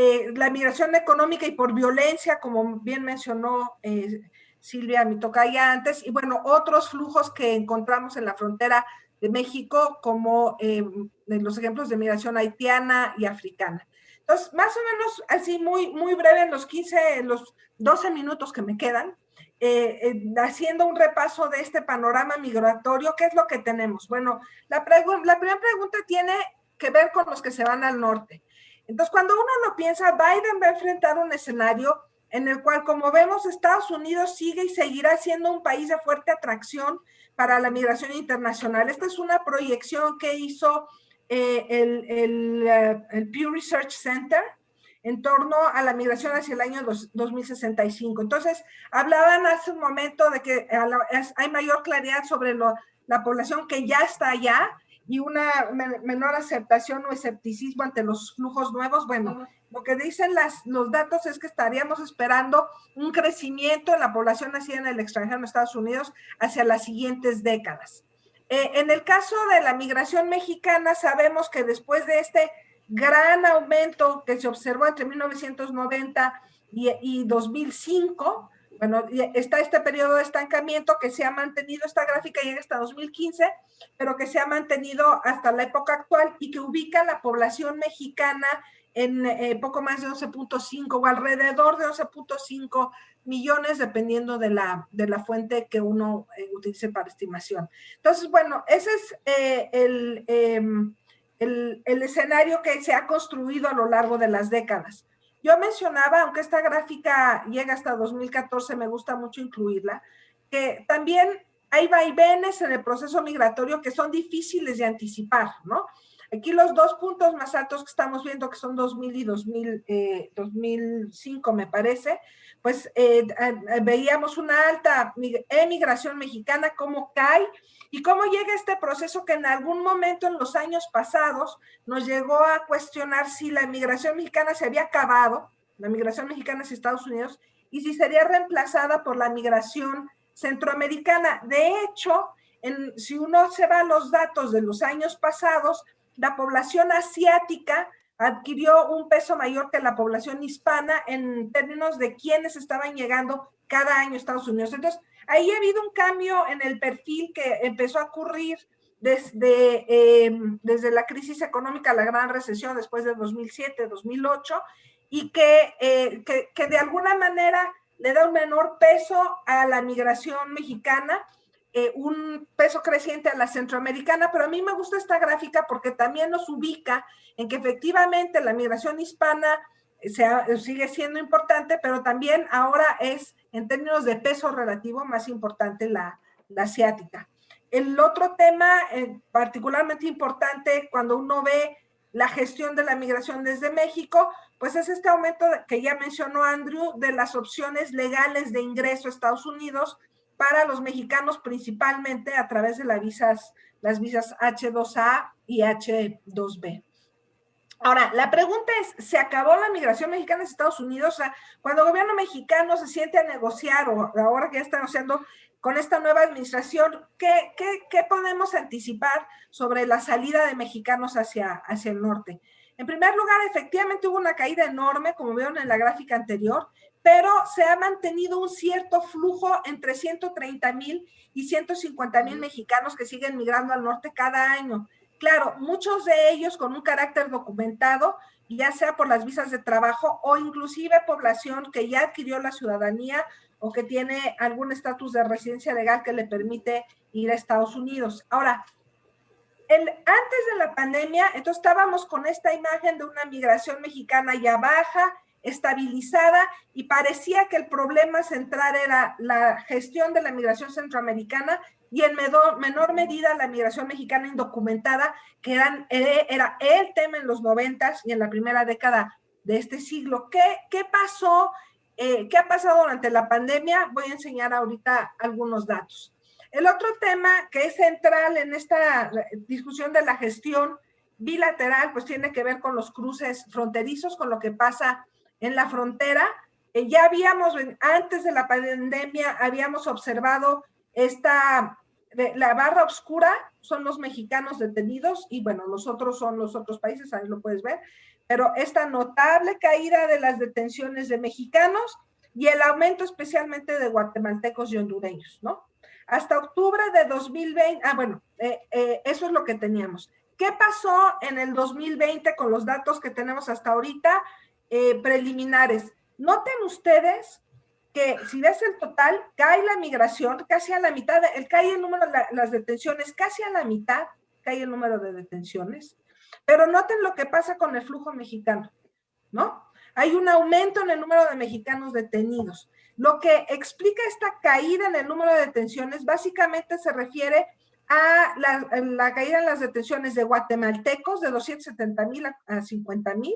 eh, la migración económica y por violencia, como bien mencionó eh, Silvia Mitocaya antes, y bueno, otros flujos que encontramos en la frontera de México, como eh, los ejemplos de migración haitiana y africana. Entonces, más o menos así muy, muy breve en los 15, en los 12 minutos que me quedan, eh, eh, haciendo un repaso de este panorama migratorio, ¿qué es lo que tenemos? Bueno, la, la primera pregunta tiene que ver con los que se van al norte. Entonces, cuando uno lo piensa, Biden va a enfrentar un escenario en el cual, como vemos, Estados Unidos sigue y seguirá siendo un país de fuerte atracción para la migración internacional. Esta es una proyección que hizo eh, el, eh, el, Pew Research Center en torno a la migración hacia el año 2065. Entonces, hablaban hace un momento de que hay mayor claridad sobre la población que ya está allá y una menor aceptación o escepticismo ante los flujos nuevos. Bueno, lo que dicen las, los datos es que estaríamos esperando un crecimiento en la población nacida en el extranjero en Estados Unidos hacia las siguientes décadas. Eh, en el caso de la migración mexicana, sabemos que después de este gran aumento que se observó entre 1990 y, y 2005, bueno, está este periodo de estancamiento que se ha mantenido, esta gráfica llega hasta 2015, pero que se ha mantenido hasta la época actual y que ubica la población mexicana en eh, poco más de 11.5 o alrededor de 11.5 millones, dependiendo de la, de la fuente que uno eh, utilice para estimación. Entonces, bueno, ese es eh, em, el, el, escenario que se ha construido a lo largo de las décadas. Yo mencionaba, aunque esta gráfica llega hasta 2014, me gusta mucho incluirla, que también hay vaivenes en el proceso migratorio que son difíciles de anticipar, ¿no? Aquí los dos puntos más altos que estamos viendo, que son 2000 y 2000, 2005, eh, me parece, pues eh, veíamos una alta emigración mexicana, cómo cae y cómo llega este proceso que en algún momento en los años pasados nos llegó a cuestionar si la emigración mexicana se había acabado, la migración mexicana hacia Estados Unidos, y si sería reemplazada por la migración centroamericana. De hecho, si uno se va a los datos de los años pasados, la población asiática adquirió un peso mayor que la población hispana en términos de quienes estaban llegando cada año a Estados Unidos. Entonces, ahí ha habido un cambio en el perfil que empezó a ocurrir desde, em, desde la crisis económica, la gran recesión después de 2007, 2008, y eh, que, que de alguna manera le da un menor peso a la migración mexicana eh, un peso creciente a la centroamericana, pero a mí me gusta esta gráfica porque también nos ubica en que efectivamente la migración hispana sigue siendo importante, pero también ahora es en términos de peso relativo más importante la, asiática. El otro tema eh, particularmente importante cuando uno ve la gestión de la migración desde México, pues es este aumento que ya mencionó Andrew de las opciones legales de ingreso a Estados Unidos para los mexicanos principalmente a través de las visas, las visas H2A y H2B. Ahora, la pregunta es, ¿se acabó la migración mexicana a Estados Unidos? O sea, cuando el gobierno mexicano se siente a negociar o ahora que ya está negociando con esta nueva administración, ¿qué, qué, podemos anticipar sobre la salida de mexicanos hacia, hacia el norte? En primer lugar, efectivamente hubo una caída enorme, como vieron en la gráfica anterior, pero se ha mantenido un cierto flujo entre 130 mil y 150 mil mexicanos que siguen migrando al norte cada año. Claro, muchos de ellos con un carácter documentado, ya sea por las visas de trabajo o inclusive población que ya adquirió la ciudadanía o que tiene algún estatus de residencia legal que le permite ir a Estados Unidos. Ahora, el, antes de la pandemia, entonces estábamos con esta imagen de una migración mexicana ya baja, estabilizada, y parecía que el problema central era la gestión de la migración centroamericana y en menor, medida la migración mexicana indocumentada, que eh, era el tema en los noventas y en la primera década de este siglo. ¿Qué, qué pasó eh, ¿Qué ha pasado durante la pandemia? Voy a enseñar ahorita algunos datos. El otro tema que es central en esta discusión de la gestión bilateral, pues tiene que ver con los cruces fronterizos, con lo que pasa en la frontera. Eh, ya habíamos, antes de la pandemia, habíamos observado esta, la barra oscura son los mexicanos detenidos y bueno, los otros son los otros países, ahí lo puedes ver pero esta notable caída de las detenciones de mexicanos y el aumento especialmente de guatemaltecos y hondureños, ¿no? Hasta octubre de 2020, ah, bueno, eh, eh, eso es lo que teníamos. ¿Qué pasó en el 2020 con los datos que tenemos hasta ahorita eh, preliminares? Noten ustedes que si ves el total, cae la migración casi a la mitad, el, cae el número de las detenciones casi a la mitad, cae el número de detenciones. Pero noten lo que pasa con el flujo mexicano, ¿no? Hay un aumento en el número de mexicanos detenidos. Lo que explica esta caída en el número de detenciones básicamente se refiere a la, caída en las detenciones de guatemaltecos de 270 mil a 50 mil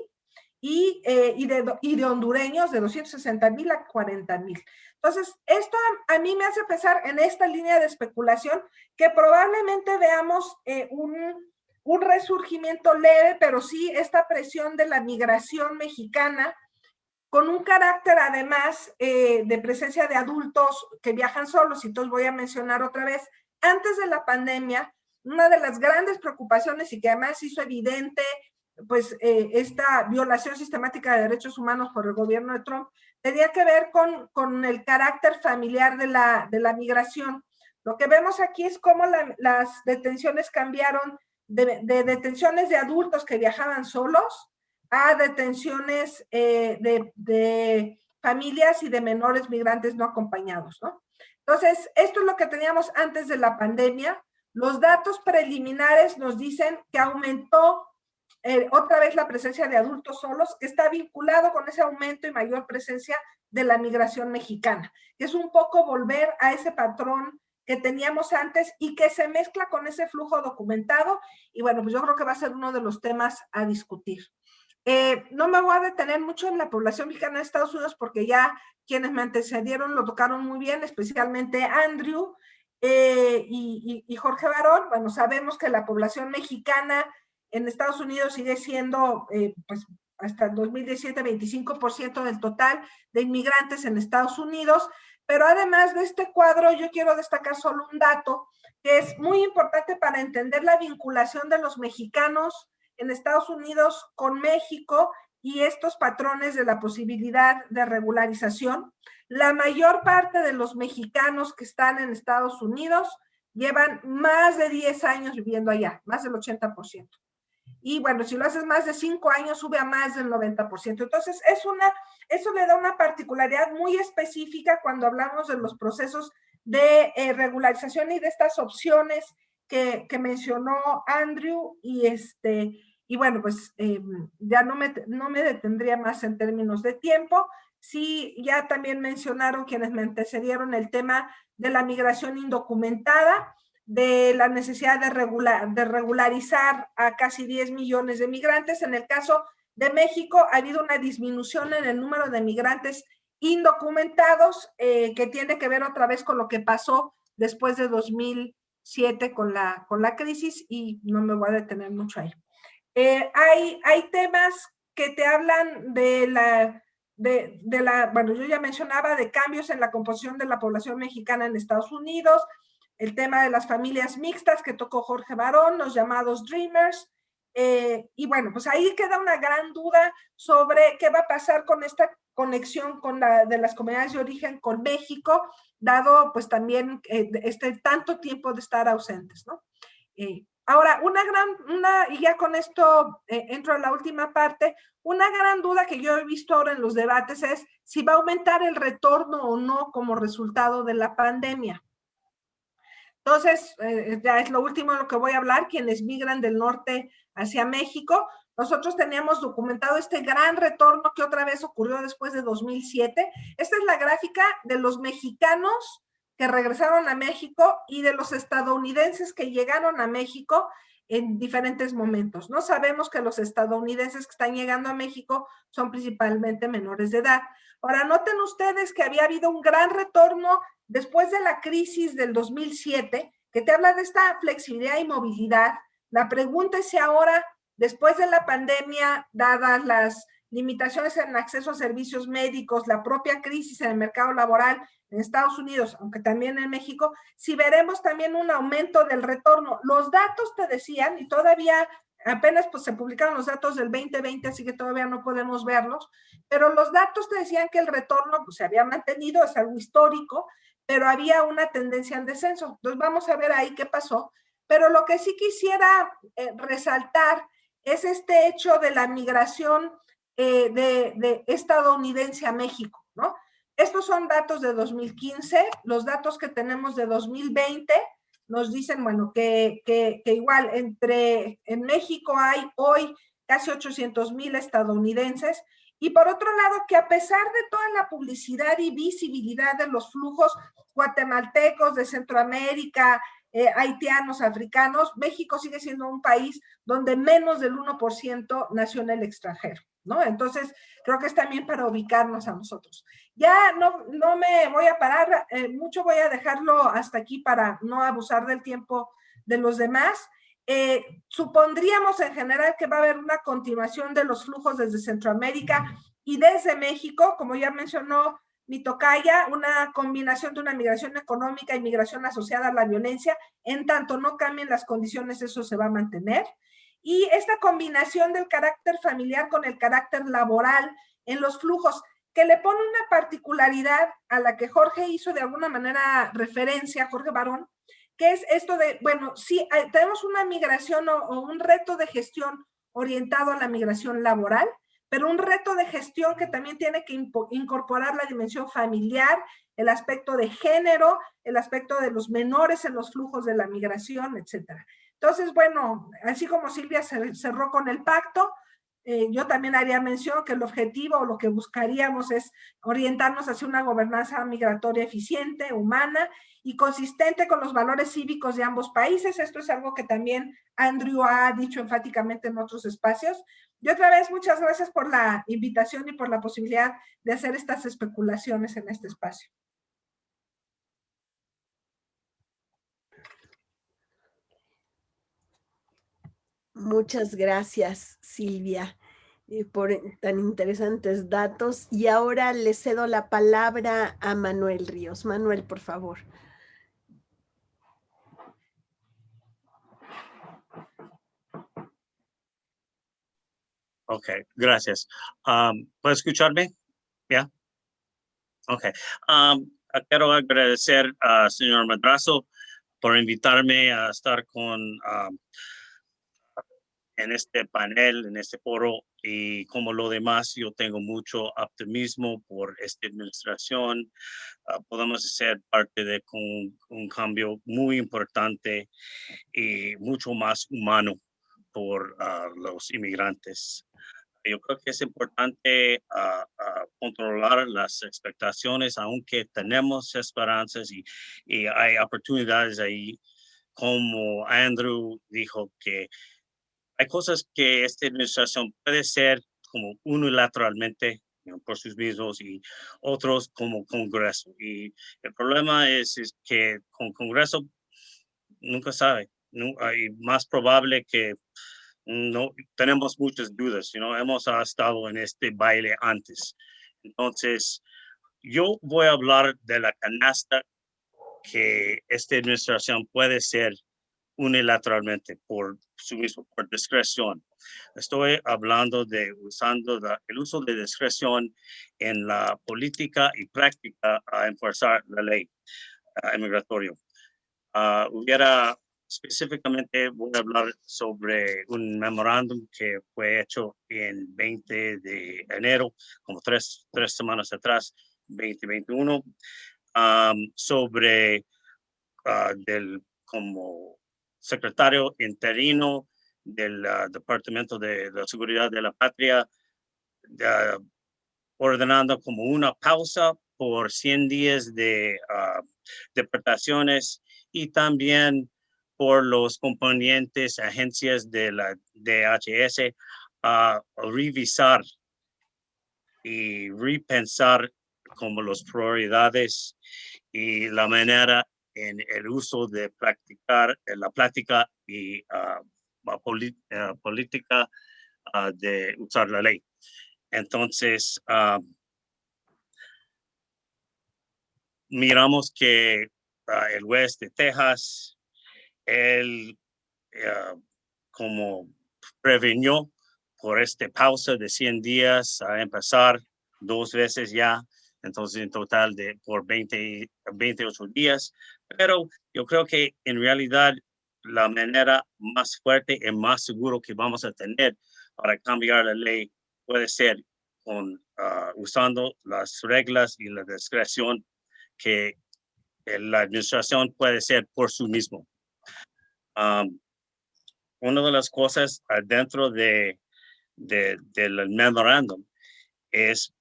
y, eh, y, de, y, de, hondureños de 260 mil a 40 mil. Entonces, esto a, mí me hace pensar en esta línea de especulación que probablemente veamos eh, un, un resurgimiento leve, pero sí esta presión de la migración mexicana, con un carácter además eh, de presencia de adultos que viajan solos, y entonces voy a mencionar otra vez, antes de la pandemia, una de las grandes preocupaciones y que además hizo evidente pues eh, esta violación sistemática de derechos humanos por el gobierno de Trump, tenía que ver con, con el carácter familiar de la, de la migración. Lo que vemos aquí es cómo las detenciones cambiaron de, detenciones de adultos que viajaban solos a detenciones eh, de, familias y de menores migrantes no acompañados, ¿no? Entonces, esto es lo que teníamos antes de la pandemia. Los datos preliminares nos dicen que aumentó eh, otra vez la presencia de adultos solos, que está vinculado con ese aumento y mayor presencia de la migración mexicana. Es un poco volver a ese patrón que teníamos antes y que se mezcla con ese flujo documentado. Y bueno, pues yo creo que va a ser uno de los temas a discutir. Eh, no me voy a detener mucho en la población mexicana de Estados Unidos porque ya quienes me antecedieron lo tocaron muy bien, especialmente Andrew eh, y, Jorge Barón. Bueno, sabemos que la población mexicana en Estados Unidos sigue siendo, eh, pues hasta el 2017, 25% del total de inmigrantes en Estados Unidos. Pero además de este cuadro, yo quiero destacar solo un dato que es muy importante para entender la vinculación de los mexicanos en Estados Unidos con México y estos patrones de la posibilidad de regularización. La mayor parte de los mexicanos que están en Estados Unidos llevan más de 10 años viviendo allá, más del 80%. Y bueno, si lo haces más de 5 años, sube a más del 90%. Entonces, es una eso le da una particularidad muy específica cuando hablamos de los procesos de eh, regularización y de estas opciones que, mencionó Andrew y este y bueno, pues eh, ya no me, no me detendría más en términos de tiempo. Sí, ya también mencionaron quienes me antecedieron el tema de la migración indocumentada. De la necesidad de, regular, de regularizar a casi 10 millones de migrantes. En el caso de México ha habido una disminución en el número de migrantes indocumentados eh, que tiene que ver otra vez con lo que pasó después de 2007 con la, con la crisis y no me voy a detener mucho ahí. Eh, hay, hay temas que te hablan de la, de, de, la, bueno, yo ya mencionaba de cambios en la composición de la población mexicana en Estados Unidos, el tema de las familias mixtas que tocó Jorge Barón, los llamados Dreamers, eh, y bueno, pues ahí queda una gran duda sobre qué va a pasar con esta conexión con la de las comunidades de origen con México, dado pues también eh, este tanto tiempo de estar ausentes, ¿no? Eh, ahora, una gran, una, y ya con esto entro a la última parte, una gran duda que yo he visto ahora en los debates es si va a aumentar el retorno o no como resultado de la pandemia. Entonces, eh, ya es lo último de lo que voy a hablar, quienes migran del norte hacia México. Nosotros teníamos documentado este gran retorno que otra vez ocurrió después de 2007. Esta es la gráfica de los mexicanos que regresaron a México y de los estadounidenses que llegaron a México en diferentes momentos. No sabemos que los estadounidenses que están llegando a México son principalmente menores de edad. Ahora, noten ustedes que había habido un gran retorno después de la crisis del 2007, que te habla de esta flexibilidad y movilidad. La pregunta es si ahora, después de la pandemia, dadas las limitaciones en acceso a servicios médicos, la propia crisis en el mercado laboral en Estados Unidos, aunque también en México, si veremos también un aumento del retorno. Los datos te decían, y todavía apenas pues se publicaron los datos del 2020, así que todavía no podemos verlos, pero los datos te decían que el retorno pues, se había mantenido, es algo histórico, pero había una tendencia en descenso. Entonces vamos a ver ahí qué pasó. Pero lo que sí quisiera eh, resaltar es este hecho de la migración eh, de, de, estadounidense a México, ¿no? Estos son datos de 2015, los datos que tenemos de 2020 nos dicen, bueno, que, que, que igual entre, en México hay hoy casi 800 mil estadounidenses y por otro lado, que a pesar de toda la publicidad y visibilidad de los flujos guatemaltecos de Centroamérica, eh, haitianos, africanos, México sigue siendo un país donde menos del 1% nació en el extranjero, ¿no? Entonces, creo que es también para ubicarnos a nosotros. Ya no, no me voy a parar, eh, mucho voy a dejarlo hasta aquí para no abusar del tiempo de los demás. Eh, supondríamos en general que va a haber una continuación de los flujos desde Centroamérica y desde México, como ya mencionó mi una combinación de una migración económica y migración asociada a la violencia, en tanto no cambien las condiciones, eso se va a mantener. Y esta combinación del carácter familiar con el carácter laboral en los flujos, que le pone una particularidad a la que Jorge hizo de alguna manera referencia, Jorge Barón, es esto de, bueno, sí, tenemos una migración o, o un reto de gestión orientado a la migración laboral, pero un reto de gestión que también tiene que incorporar la dimensión familiar, el aspecto de género, el aspecto de los menores en los flujos de la migración, etcétera. Entonces, bueno, así como Silvia cerró con el pacto, eh, yo también haría mención que el objetivo o lo que buscaríamos es orientarnos hacia una gobernanza migratoria eficiente, humana y consistente con los valores cívicos de ambos países. Esto es algo que también Andrew ha dicho enfáticamente en otros espacios. Y otra vez, muchas gracias por la invitación y por la posibilidad de hacer estas especulaciones en este espacio. Muchas gracias, Silvia, eh, por tan interesantes datos. Y ahora le cedo la palabra a Manuel Ríos. Manuel, por favor. Ok, gracias. Um, ¿Puede escucharme? ¿Ya? Ok. Um, quiero agradecer al señor Madrazo por invitarme a estar con um, en este panel, en este foro y como lo demás, yo tengo mucho optimismo por esta administración. Ah, podemos ser parte de un, cambio muy importante y mucho más humano por uh, los inmigrantes. Yo creo que es importante uh, controlar las expectaciones, aunque tenemos esperanzas y, y hay oportunidades ahí como Andrew dijo que hay cosas que esta administración puede ser como unilateralmente por sus mismos y otros como Congreso. Y el problema es, es que con Congreso nunca sabe, no, más probable que no tenemos muchas dudas, ¿no? hemos estado en este baile antes. Entonces, yo voy a hablar de la canasta que esta administración puede ser unilateralmente por su mismo, por discreción. Estoy hablando de usando el uso de discreción en la política y práctica a enforzar la ley uh, hubiera específicamente voy a hablar sobre un memorándum que fue hecho en 20 de enero, como tres, tres semanas atrás, 2021, sobre uh, del como secretario interino del uh, Departamento de la Seguridad de la Patria, ordenando como una pausa por 100 días de deportaciones y también por los componentes, agencias de la DHS a revisar y repensar como las prioridades y la manera en el uso de practicar la práctica y uh, la política uh, de usar la ley. Entonces, uh, miramos que el oeste de Texas, él como prevenió por esta pausa de 100 días a empezar dos veces ya, entonces en total de por 20, 28 días, pero yo creo que en realidad la manera más fuerte y más seguro que vamos a tener para cambiar la ley puede ser con, uh, usando las reglas y la discreción que la administración puede ser por sí mismo. Um, una de las cosas dentro de, de, del memorándum es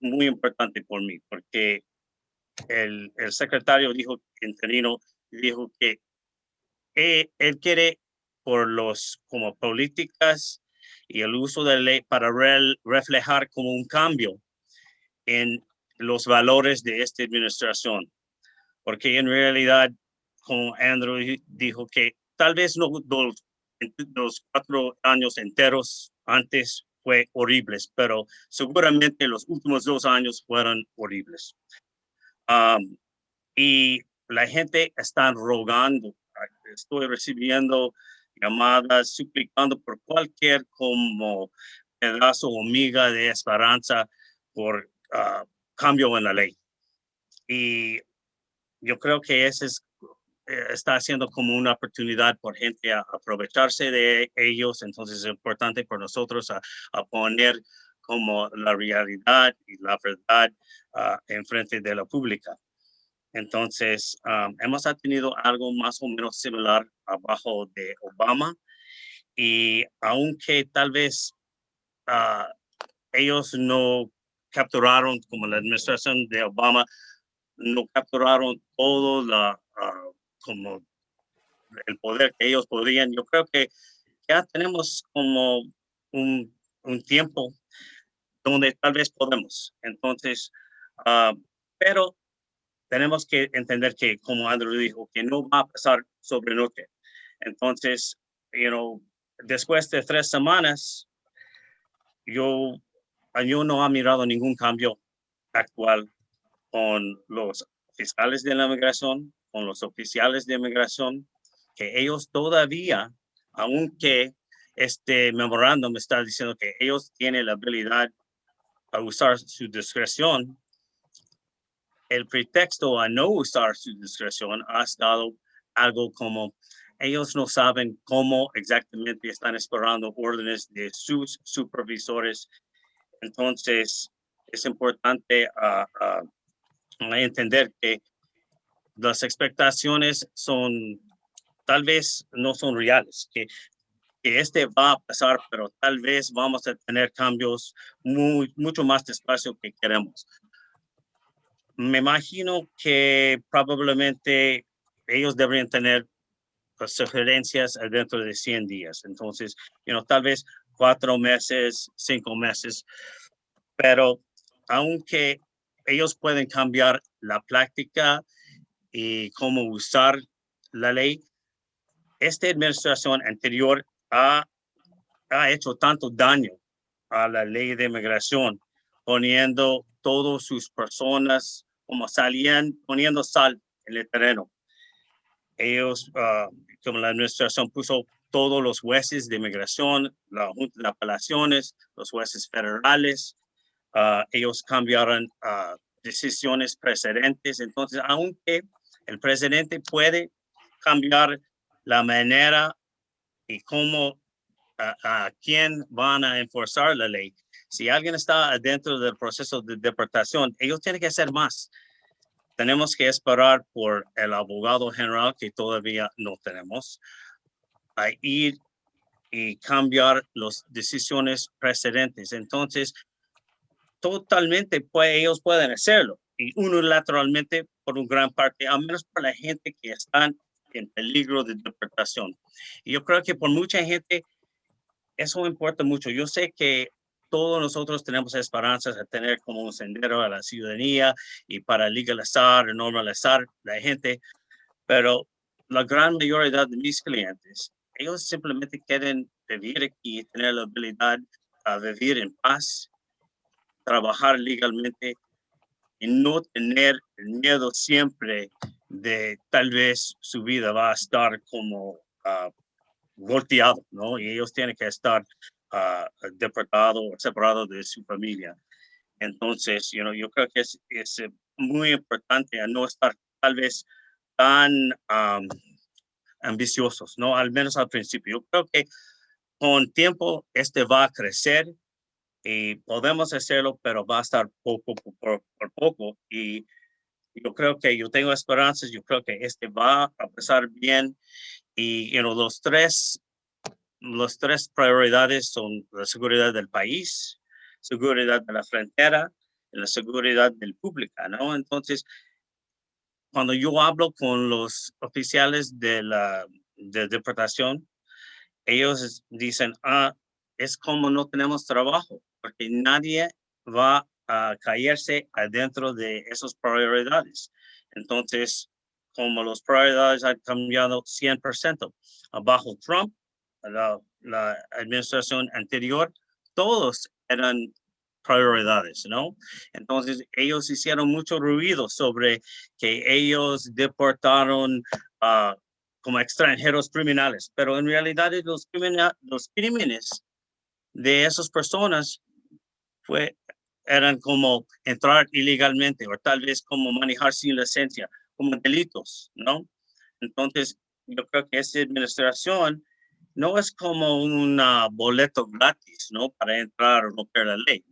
muy importante por mí, porque el, el secretario dijo, interino, dijo que él, quiere por los como políticas y el uso de la ley para reflejar como un cambio en los valores de esta administración. Porque en realidad, como Andrew dijo que tal vez no los, los cuatro años enteros antes fue horribles, pero seguramente los últimos dos años fueron horribles. Um, y la gente está rogando, estoy recibiendo llamadas, suplicando por cualquier como pedazo o miga de esperanza por uh, cambio en la ley. Y yo creo que ese es, está haciendo como una oportunidad por gente a aprovecharse de ellos. Entonces es importante por nosotros a, poner como la realidad y la verdad uh, en frente de la pública. Entonces, hemos tenido algo más o menos similar abajo de Obama y aunque tal vez uh, ellos no capturaron, como la administración de Obama, no capturaron todo la, uh, como el poder que ellos podrían. Yo creo que ya tenemos como un, un tiempo donde tal vez podemos. Entonces, uh, pero tenemos que entender que, como Andrew dijo, que no va a pasar sobre noche. Entonces, you know, después de tres semanas, yo, yo no ha mirado ningún cambio actual con los fiscales de la migración, con los oficiales de migración, que ellos todavía, aunque este memorándum está diciendo que ellos tienen la habilidad a usar su discreción, el pretexto a no usar su discreción ha estado algo como ellos no saben cómo exactamente están esperando órdenes de sus supervisores. Entonces, es importante ah, ah, entender que las expectaciones son, tal vez no son reales, que, que este va a pasar, pero tal vez vamos a tener cambios muy, mucho más despacio que queremos me imagino que probablemente ellos deberían tener uh, sugerencias dentro de 100 días. Entonces, you know, tal vez cuatro meses, cinco meses, pero aunque ellos pueden cambiar la práctica y cómo usar la ley, esta administración anterior ha, ha hecho tanto daño a la ley de inmigración, poniendo todas sus personas como salían, poniendo sal en el terreno. Ellos, ah, como la administración puso todos los jueces de inmigración, la Junta de Apelaciones, los jueces federales, ah, ellos cambiaron uh, decisiones precedentes. Entonces, aunque el presidente puede cambiar la manera y cómo a, quién van a enforzar la ley. Si alguien está dentro del proceso de deportación, ellos tienen que hacer más. Tenemos que esperar por el abogado general que todavía no tenemos a ir y cambiar las decisiones precedentes. Entonces, totalmente pues, ellos pueden hacerlo y unilateralmente por un gran parte, al menos para la gente que están en peligro de deportación. Y yo creo que por mucha gente eso importa mucho. Yo sé que todos nosotros tenemos esperanzas de tener como un sendero a la ciudadanía y para legalizar, normalizar la gente, pero la gran mayoría de mis clientes, ellos simplemente quieren vivir aquí, tener la habilidad a vivir en paz, trabajar legalmente y no tener miedo siempre de tal vez su vida va a estar como uh, volteado, ¿no? Y ellos tienen que estar uh, deportados o separados de su familia. Entonces, you know, yo creo que es, es muy importante no estar tal vez tan um, ambiciosos, ¿no? Al menos al principio. Yo creo que con tiempo este va a crecer y podemos hacerlo, pero va a estar poco por, poco. Y yo creo que yo tengo esperanzas, yo creo que este va a pasar bien. Y you know, los tres, los tres prioridades son la seguridad del país, seguridad de la frontera y la seguridad del público, ¿no? Entonces, cuando yo hablo con los oficiales de la de deportación, ellos dicen, ah, es como no tenemos trabajo porque nadie va a caerse adentro de esas prioridades. Entonces, como las prioridades han cambiado 100%, bajo Trump, la, administración anterior, todos eran prioridades, ¿no? Entonces, ellos hicieron mucho ruido sobre que ellos deportaron uh, como extranjeros criminales, pero en realidad los, los crímenes de esas personas fue, eran como entrar ilegalmente o tal vez como manejar sin licencia, como delitos, ¿no? Entonces, yo creo que esa administración no es como un boleto gratis, ¿no? Para entrar o romper la ley,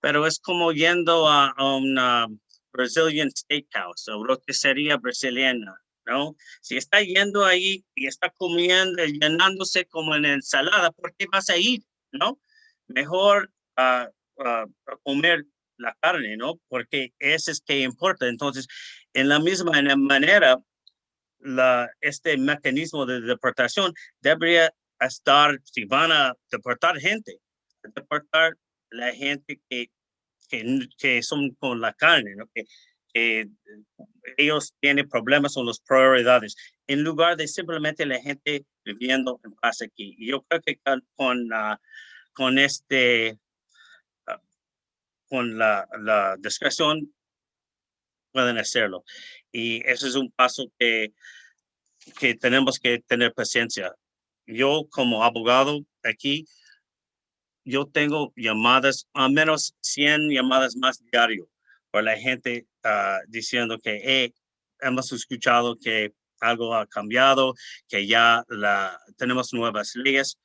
pero es como yendo a, una Brazilian Steakhouse o roticería brasileña, ¿no? Si está yendo ahí y está comiendo, llenándose como en ensalada, ¿por qué vas a ir, no? Mejor uh, a, comer la carne, ¿no? Porque ese es que importa. Entonces, en la misma manera, la, este mecanismo de deportación debería estar, si van a deportar gente, deportar la gente que, que, que son con la carne, ¿no? Que, que ellos tienen problemas con las prioridades, en lugar de simplemente la gente viviendo en paz aquí. Y yo creo que con, con, con este con la, la discreción pueden hacerlo. Y ese es un paso que, que tenemos que tener paciencia. Yo como abogado aquí, yo tengo llamadas, al menos 100 llamadas más diario por la gente uh, diciendo que hemos escuchado que algo ha cambiado, que ya tenemos nuevas leyes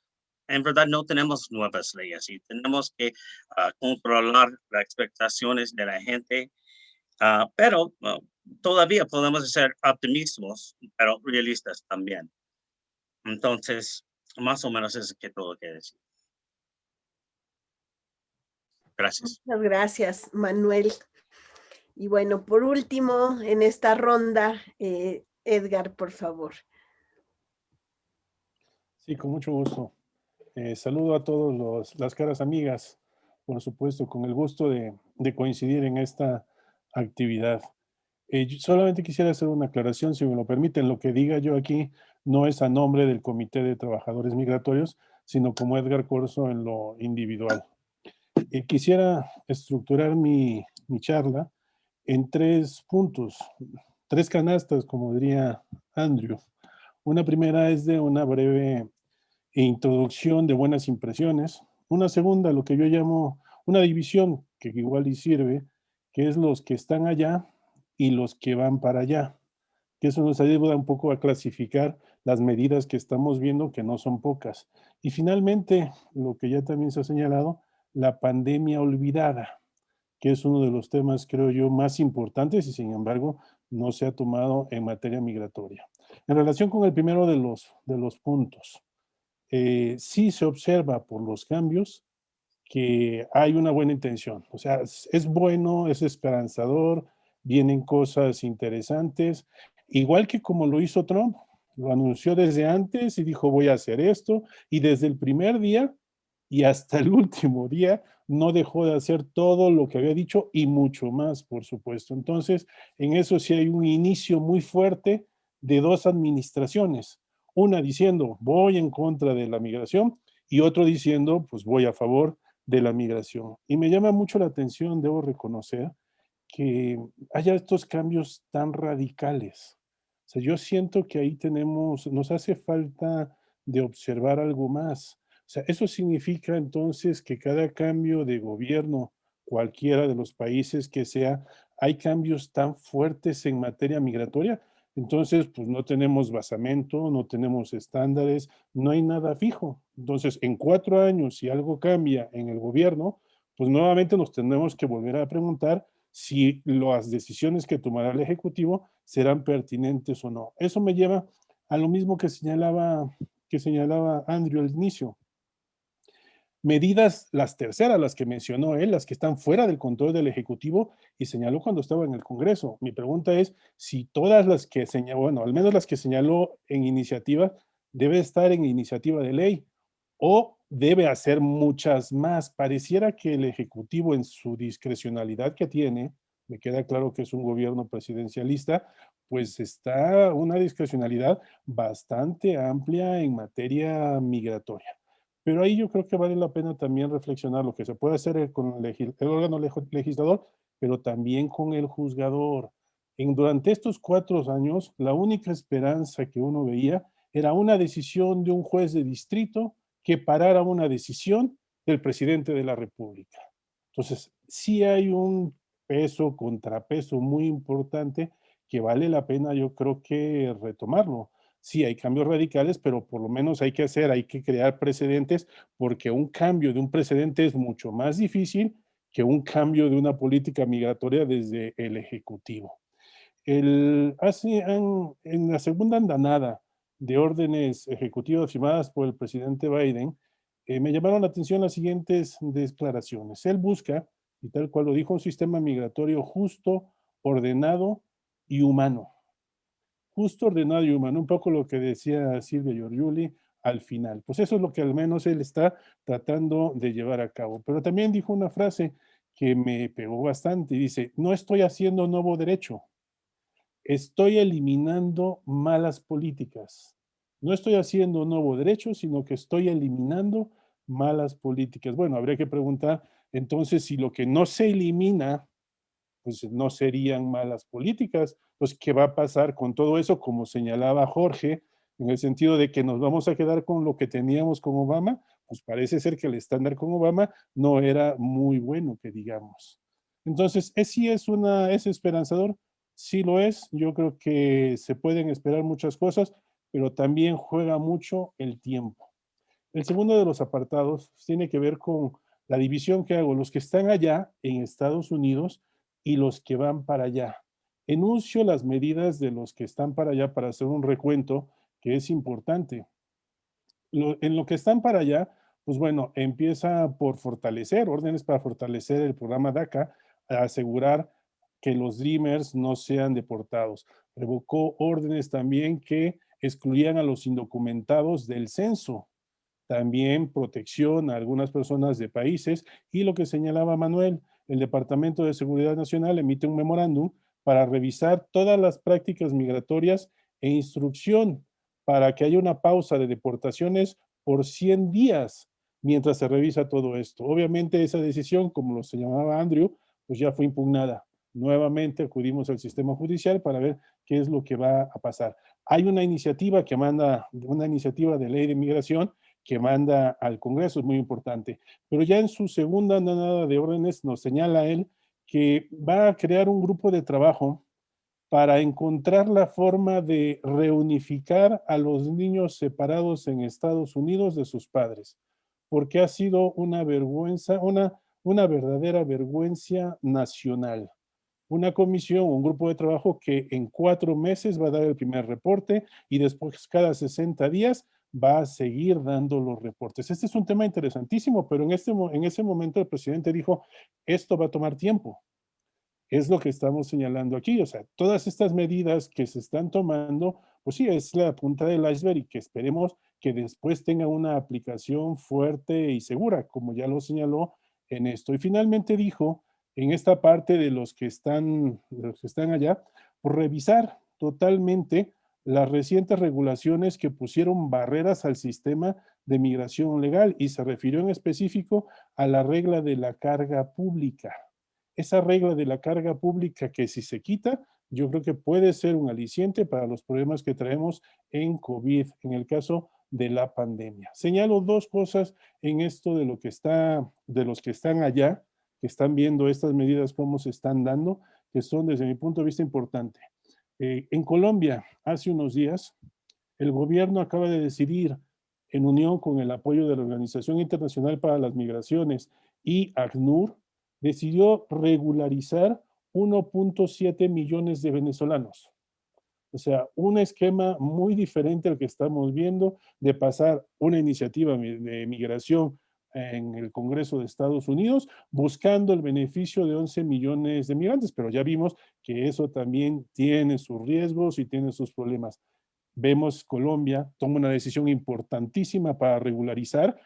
en verdad no tenemos nuevas leyes y tenemos que ah, controlar las expectaciones de la gente, uh, pero ah, todavía podemos ser optimistas, pero realistas también. Entonces, más o menos es que todo que decir. Gracias. Muchas gracias, Manuel. Y bueno, por último, en esta ronda, eh, Edgar, por favor. Sí, con mucho gusto. Eh, saludo a todos las caras amigas, por supuesto, con el gusto de, coincidir en esta actividad. Eh, solamente quisiera hacer una aclaración, si me lo permiten. Lo que diga yo aquí no es a nombre del Comité de Trabajadores Migratorios, sino como Edgar Corso en lo individual. Eh, quisiera estructurar mi, mi charla en tres puntos, tres canastas, como diría Andrew. Una primera es de una breve introducción de buenas impresiones. Una segunda, lo que yo llamo una división, que igual y sirve, que es los que están allá y los que van para allá. Que eso nos ayuda un poco a clasificar las medidas que estamos viendo, que no son pocas. Y finalmente, lo que ya también se ha señalado, la pandemia olvidada, que es uno de los temas, creo yo, más importantes y sin embargo no se ha tomado en materia migratoria. En relación con el primero de los, de los puntos, eh, sí se observa por los cambios que hay una buena intención. O sea, es, bueno, es esperanzador, vienen cosas interesantes, igual que como lo hizo Trump, lo anunció desde antes y dijo voy a hacer esto, y desde el primer día y hasta el último día no dejó de hacer todo lo que había dicho y mucho más, por supuesto. Entonces, en eso sí hay un inicio muy fuerte de dos administraciones. Una diciendo, voy en contra de la migración, y otro diciendo, pues voy a favor de la migración. Y me llama mucho la atención, debo reconocer, que haya estos cambios tan radicales. O sea, yo siento que ahí tenemos, nos hace falta de observar algo más. O sea, eso significa entonces que cada cambio de gobierno, cualquiera de los países que sea, hay cambios tan fuertes en materia migratoria. Entonces, pues no tenemos basamento, no tenemos estándares, no hay nada fijo. Entonces, en cuatro años, si algo cambia en el gobierno, pues nuevamente nos tenemos que volver a preguntar si las decisiones que tomará el Ejecutivo serán pertinentes o no. Eso me lleva a lo mismo que señalaba, que señalaba Andrew al inicio medidas, las terceras, las que mencionó él, las que están fuera del control del Ejecutivo y señaló cuando estaba en el Congreso. Mi pregunta es si todas las que señaló, bueno, al menos las que señaló en iniciativa, debe estar en iniciativa de ley o debe hacer muchas más. Pareciera que el Ejecutivo en su discrecionalidad que tiene, me queda claro que es un gobierno presidencialista, pues está una discrecionalidad bastante amplia en materia migratoria. Pero ahí yo creo que vale la pena también reflexionar lo que se puede hacer con el, órgano legislador, pero también con el juzgador. En, durante estos cuatro años, la única esperanza que uno veía era una decisión de un juez de distrito que parara una decisión del presidente de la República. Entonces, sí hay un peso, contrapeso muy importante que vale la pena, yo creo que retomarlo sí hay cambios radicales, pero por lo menos hay que hacer, hay que crear precedentes, porque un cambio de un precedente es mucho más difícil que un cambio de una política migratoria desde el Ejecutivo. El, hace, en, la segunda andanada de órdenes ejecutivas firmadas por el presidente Biden, eh, me llamaron la atención las siguientes declaraciones. Él busca, y tal cual lo dijo, un sistema migratorio justo, ordenado y humano justo, ordenado y humano, un poco lo que decía Silvia Giorgiuli al final. Pues eso es lo que al menos él está tratando de llevar a cabo. Pero también dijo una frase que me pegó bastante dice, no estoy haciendo nuevo derecho, estoy eliminando malas políticas. No estoy haciendo nuevo derecho, sino que estoy eliminando malas políticas. Bueno, habría que preguntar entonces si lo que no se elimina pues no serían malas políticas. Pues, ¿qué va a pasar con todo eso? Como señalaba Jorge, en el sentido de que nos vamos a quedar con lo que teníamos con Obama, pues parece ser que el estándar con Obama no era muy bueno, que digamos. Entonces, ¿es, sí es, una, es esperanzador? Sí lo es. Yo creo que se pueden esperar muchas cosas, pero también juega mucho el tiempo. El segundo de los apartados tiene que ver con la división que hago. Los que están allá en Estados Unidos y los que van para allá. Enuncio las medidas de los que están para allá para hacer un recuento que es importante. en lo que están para allá, pues bueno, empieza por fortalecer, órdenes para fortalecer el programa DACA, asegurar que los Dreamers no sean deportados. Revocó órdenes también que excluían a los indocumentados del censo. También protección a algunas personas de países y lo que señalaba Manuel, el Departamento de Seguridad Nacional emite un memorándum para revisar todas las prácticas migratorias e instrucción para que haya una pausa de deportaciones por 100 días mientras se revisa todo esto. Obviamente esa decisión, como lo señalaba Andrew, pues ya fue impugnada. Nuevamente acudimos al sistema judicial para ver qué es lo que va a pasar. Hay una iniciativa que manda, una iniciativa de ley de migración que manda al Congreso, es muy importante. Pero ya en su segunda nada de órdenes nos señala él que va a crear un grupo de trabajo para encontrar la forma de reunificar a los niños separados en Estados Unidos de sus padres, porque ha sido una vergüenza, una, una verdadera vergüenza nacional. Una comisión, un grupo de trabajo que en cuatro meses va a dar el primer reporte y después cada 60 días va a seguir dando los reportes. Este es un tema interesantísimo, pero en, este, en ese momento el presidente dijo, esto va a tomar tiempo. Es lo que estamos señalando aquí. O sea, todas estas medidas que se están tomando, pues sí, es la punta del iceberg y que esperemos que después tenga una aplicación fuerte y segura, como ya lo señaló en esto. Y finalmente dijo, en esta parte de los que están, los que están allá, revisar totalmente las recientes regulaciones que pusieron barreras al sistema de migración legal y se refirió en específico a la regla de la carga pública. Esa regla de la carga pública que si se quita, yo creo que puede ser un aliciente para los problemas que traemos en COVID, en el caso de la pandemia. Señalo dos cosas en esto de lo que está, de los que están allá, que están viendo estas medidas, cómo se están dando, que son desde mi punto de vista importante. Eh, en Colombia, hace unos días, el gobierno acaba de decidir, en unión con el apoyo de la Organización Internacional para las Migraciones y ACNUR, decidió regularizar 1.7 millones de venezolanos. O sea, un esquema muy diferente al que estamos viendo de pasar una iniciativa de migración en el Congreso de Estados Unidos, buscando el beneficio de 11 millones de migrantes, pero ya vimos que eso también tiene sus riesgos y tiene sus problemas. Vemos Colombia toma una decisión importantísima para regularizar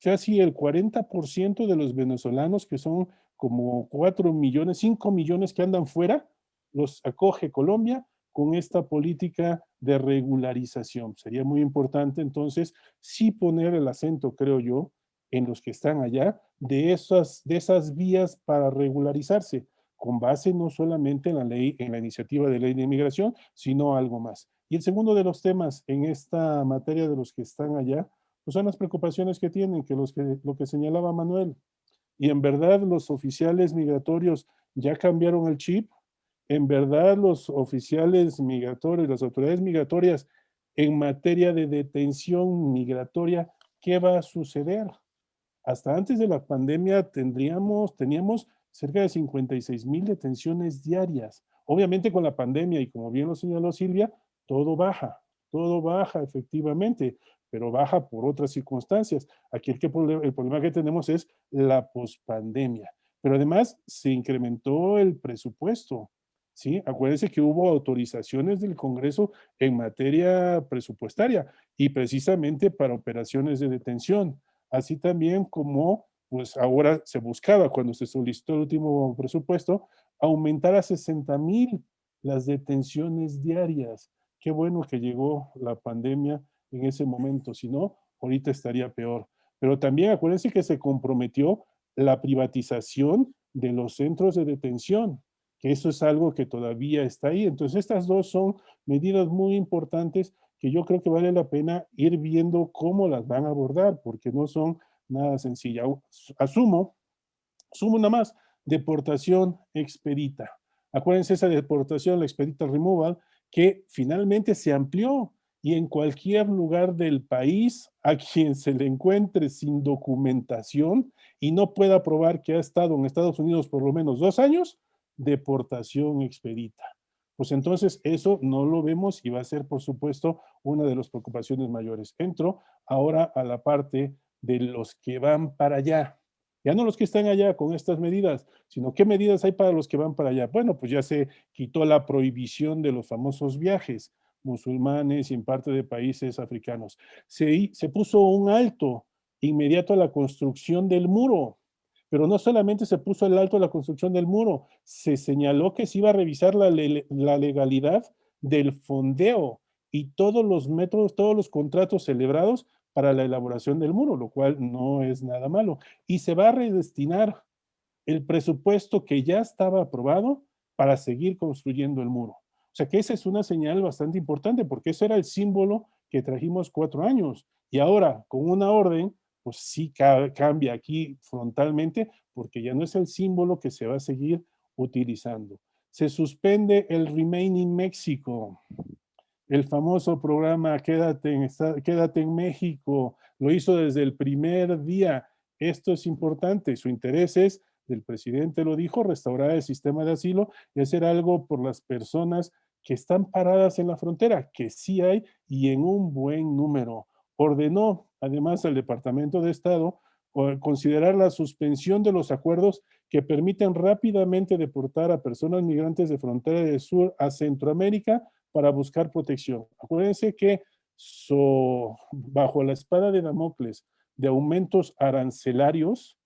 casi el 40% de los venezolanos, que son como 4 millones, 5 millones que andan fuera, los acoge Colombia con esta política de regularización. Sería muy importante entonces sí poner el acento, creo yo, en los que están allá de esas, de esas vías para regularizarse, con base no solamente en la ley, en la iniciativa de ley de inmigración, sino algo más. Y el segundo de los temas en esta materia de los que están allá, pues son las preocupaciones que tienen, que, los que lo que señalaba Manuel. Y en verdad los oficiales migratorios ya cambiaron el chip, en verdad los oficiales migratorios, las autoridades migratorias en materia de detención migratoria, ¿qué va a suceder? Hasta antes de la pandemia tendríamos, teníamos cerca de 56 mil detenciones diarias. Obviamente con la pandemia y como bien lo señaló Silvia, todo baja, todo baja efectivamente, pero baja por otras circunstancias. Aquí el, el problema que tenemos es la pospandemia. Pero además se incrementó el presupuesto. ¿sí? Acuérdense que hubo autorizaciones del Congreso en materia presupuestaria y precisamente para operaciones de detención así también como pues ahora se buscaba cuando se solicitó el último presupuesto, aumentar a 60 mil las detenciones diarias. Qué bueno que llegó la pandemia en ese momento, si no, ahorita estaría peor. Pero también acuérdense que se comprometió la privatización de los centros de detención, que eso es algo que todavía está ahí. Entonces estas dos son medidas muy importantes que yo creo que vale la pena ir viendo cómo las van a abordar, porque no son nada sencillas. Asumo, asumo nada más, deportación expedita. Acuérdense esa deportación, la expedita removal, que finalmente se amplió y en cualquier lugar del país a quien se le encuentre sin documentación y no pueda probar que ha estado en Estados Unidos por lo menos dos años, deportación expedita pues entonces eso no lo vemos y va a ser, por supuesto, una de las preocupaciones mayores. Entro ahora a la parte de los que van para allá. Ya no los que están allá con estas medidas, sino qué medidas hay para los que van para allá. Bueno, pues ya se quitó la prohibición de los famosos viajes. musulmanes y en parte de países africanos. Se, se puso un alto inmediato a la construcción del muro, pero no solamente se puso el alto a la construcción del muro, se señaló que se iba a revisar la, la legalidad del fondeo y todos los métodos, todos los contratos celebrados para la elaboración del muro, lo cual no es nada malo. Y se va a redestinar el presupuesto que ya estaba aprobado para seguir construyendo el muro. O sea que esa es una señal bastante importante porque ese era el símbolo que trajimos cuatro años. Y ahora, con una orden, pues sí cambia aquí frontalmente porque ya no es el símbolo que se va a seguir utilizando. Se suspende el Remaining México el famoso programa Quédate en, Quédate en México, lo hizo desde el primer día. Esto es importante, su interés es, el presidente lo dijo, restaurar el sistema de asilo y hacer algo por las personas que están paradas en la frontera, que sí hay y en un buen número. Ordenó, además, al Departamento de Estado considerar la suspensión de los acuerdos que permiten rápidamente deportar a personas migrantes de frontera del sur a Centroamérica para buscar protección. Acuérdense que bajo la espada de Damocles de aumentos arancelarios,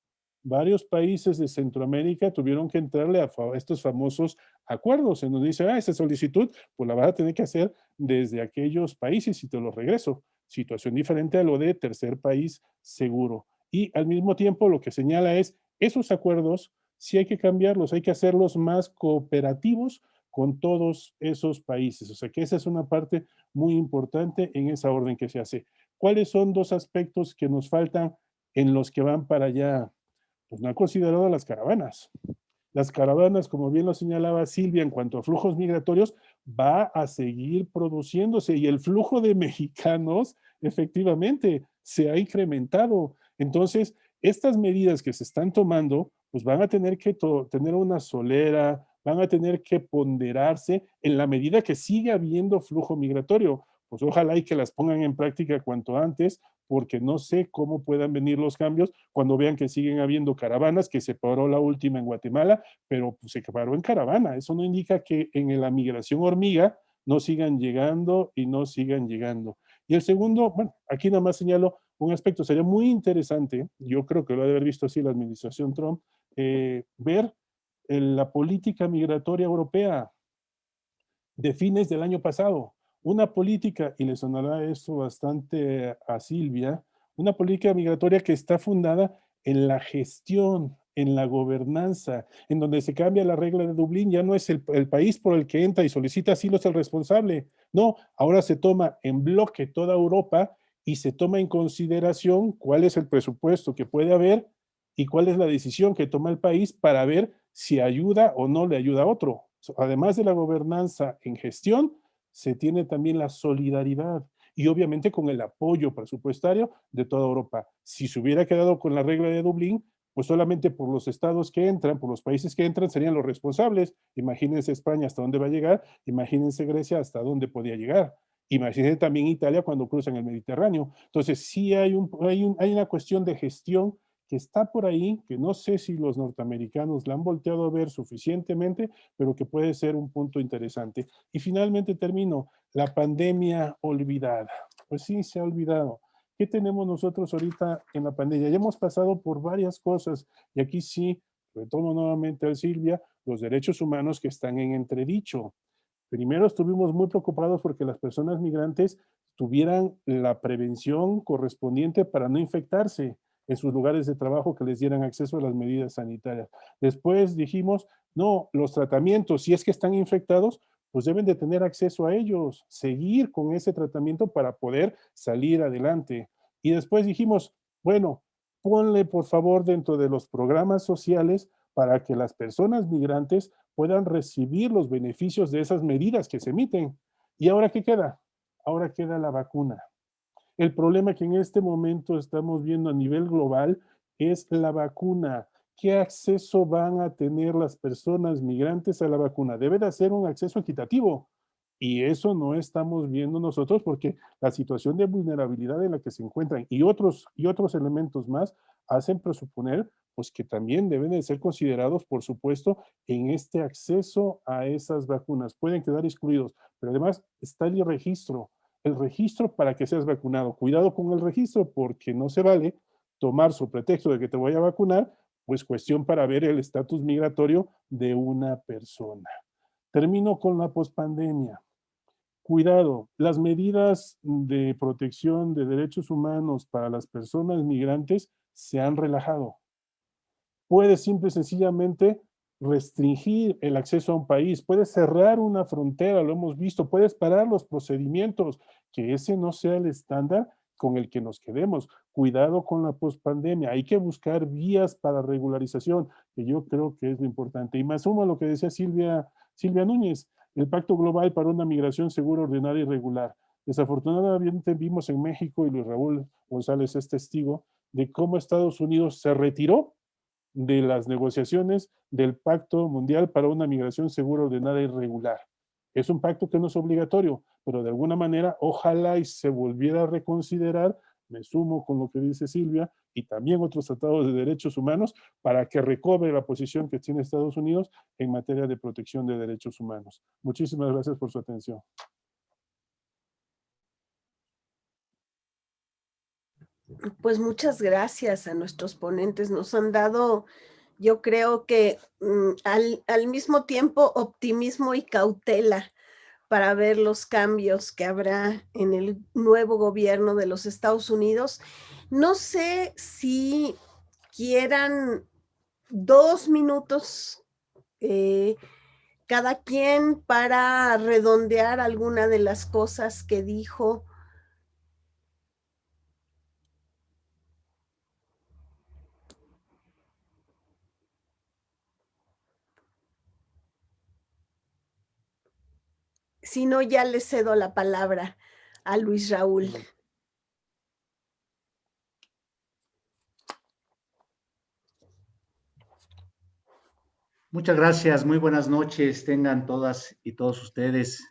varios países de Centroamérica tuvieron que entrarle a, estos famosos acuerdos en donde dice, ah, esa solicitud, pues la vas a tener que hacer desde aquellos países y te lo regreso. Situación diferente a lo de tercer país seguro. Y al mismo tiempo lo que señala es, esos acuerdos sí hay que cambiarlos, hay que hacerlos más cooperativos con todos esos países. O sea que esa es una parte muy importante en esa orden que se hace. ¿Cuáles son dos aspectos que nos faltan en los que van para allá? Pues no ha considerado las caravanas. Las caravanas, como bien lo señalaba Silvia, en cuanto a flujos migratorios, va a seguir produciéndose y el flujo de mexicanos efectivamente se ha incrementado. Entonces, estas medidas que se están tomando, pues van a tener que tener una solera, van a tener que ponderarse en la medida que siga habiendo flujo migratorio. Pues ojalá y que las pongan en práctica cuanto antes, porque no sé cómo puedan venir los cambios cuando vean que siguen habiendo caravanas, que se paró la última en Guatemala, pero pues, se paró en caravana. Eso no indica que en la migración hormiga no sigan llegando y no sigan llegando. Y el segundo, bueno, aquí nada más señalo un aspecto, sería muy interesante, yo creo que lo ha de haber visto así la administración Trump, eh, ver la política migratoria europea de fines del año pasado. Una política, y le sonará esto bastante a Silvia, una política migratoria que está fundada en la gestión, en la gobernanza, en donde se cambia la regla de Dublín, ya no es el, país por el que entra y solicita asilo es el responsable. No, ahora se toma en bloque toda Europa y se toma en consideración cuál es el presupuesto que puede haber y cuál es la decisión que toma el país para ver si ayuda o no le ayuda a otro. Además de la gobernanza en gestión, se tiene también la solidaridad y obviamente con el apoyo presupuestario de toda Europa. Si se hubiera quedado con la regla de Dublín, pues solamente por los estados que entran, por los países que entran, serían los responsables. Imagínense España hasta dónde va a llegar, imagínense Grecia hasta dónde podía llegar. Imagínense también Italia cuando cruzan el Mediterráneo. Entonces sí hay, hay una cuestión de gestión que está por ahí, que no sé si los norteamericanos la han volteado a ver suficientemente, pero que puede ser un punto interesante. Y finalmente termino, la pandemia olvidada. Pues sí, se ha olvidado. ¿Qué tenemos nosotros ahorita en la pandemia? Ya hemos pasado por varias cosas y aquí sí, retomo nuevamente a Silvia, los derechos humanos que están en entredicho. Primero estuvimos muy preocupados porque las personas migrantes tuvieran la prevención correspondiente para no infectarse en sus lugares de trabajo que les dieran acceso a las medidas sanitarias. Después dijimos, no, los tratamientos, si es que están infectados, pues deben de tener acceso a ellos, seguir con ese tratamiento para poder salir adelante. Y después dijimos, bueno, ponle por favor dentro de los programas sociales para que las personas migrantes puedan recibir los beneficios de esas medidas que se emiten. ¿Y ahora qué queda? Ahora queda la vacuna. El problema que en este momento estamos viendo a nivel global es la vacuna. ¿Qué acceso van a tener las personas migrantes a la vacuna? Debe de ser un acceso equitativo. Y eso no estamos viendo nosotros porque la situación de vulnerabilidad en la que se encuentran y otros, y otros elementos más hacen presuponer pues que también deben de ser considerados, por supuesto, en este acceso a esas vacunas. Pueden quedar excluidos, pero además está el registro, el registro para que seas vacunado. Cuidado con el registro porque no se vale tomar su pretexto de que te voy a vacunar, pues cuestión para ver el estatus migratorio de una persona. Termino con la pospandemia. Cuidado, las medidas de protección de derechos humanos para las personas migrantes se han relajado. Puedes simple y sencillamente restringir el acceso a un país, puedes cerrar una frontera, lo hemos visto, puedes parar los procedimientos, que ese no sea el estándar con el que nos quedemos. Cuidado con la pospandemia, hay que buscar vías para regularización, que yo creo que es lo importante. Y más sumo a lo que decía Silvia, Silvia Núñez, el Pacto Global para una Migración Segura, Ordenada y Regular. Desafortunadamente vimos en México, y Luis Raúl González es testigo, de cómo Estados Unidos se retiró de las negociaciones del Pacto Mundial para una Migración Segura, Ordenada y Regular. Es un pacto que no es obligatorio, pero de alguna manera ojalá y se volviera a reconsiderar, me sumo con lo que dice Silvia, y también otros tratados de derechos humanos para que recobre la posición que tiene Estados Unidos en materia de protección de derechos humanos. Muchísimas gracias por su atención. Pues muchas gracias a nuestros ponentes. Nos han dado, yo creo que mm, al, al mismo tiempo, optimismo y cautela para ver los cambios que habrá en el nuevo gobierno de los Estados Unidos no sé si quieran dos minutos eh, cada quien para redondear alguna de las cosas que dijo. Si no, ya le cedo la palabra a Luis Raúl. Muchas gracias, muy buenas noches, tengan todas y todos ustedes.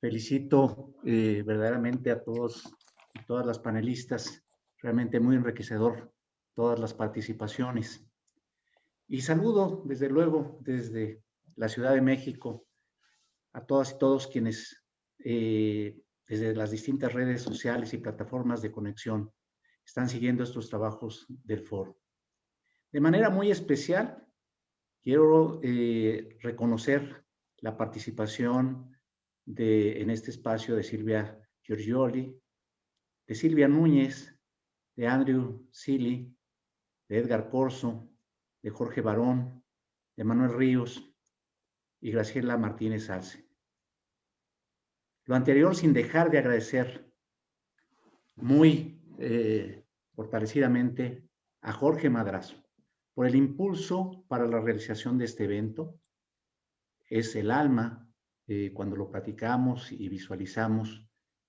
Felicito eh, verdaderamente a todos y todas las panelistas, realmente muy enriquecedor todas las participaciones. Y saludo, desde luego, desde la Ciudad de México, a todas y todos quienes eh, desde las distintas redes sociales y plataformas de conexión están siguiendo estos trabajos del foro. De manera muy especial, Quiero eh, reconocer la participación de, en este espacio de Silvia Giorgioli, de Silvia Núñez, de Andrew Silly, de Edgar Corso, de Jorge Barón, de Manuel Ríos y Graciela Martínez Alce. Lo anterior sin dejar de agradecer muy eh, fortalecidamente a Jorge Madrazo, por el impulso para la realización de este evento. Es el alma, eh, cuando lo platicamos y visualizamos,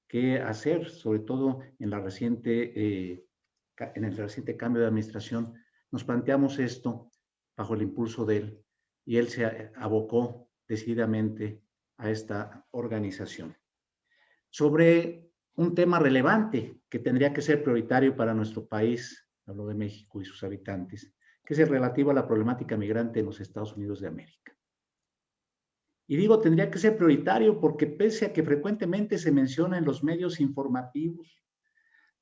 qué hacer, sobre todo en, la reciente, eh, en el reciente cambio de administración, nos planteamos esto bajo el impulso de él y él se abocó decididamente a esta organización. Sobre un tema relevante que tendría que ser prioritario para nuestro país, hablo de México y sus habitantes, que es el relativo a la problemática migrante en los Estados Unidos de América. Y digo, tendría que ser prioritario porque pese a que frecuentemente se menciona en los medios informativos,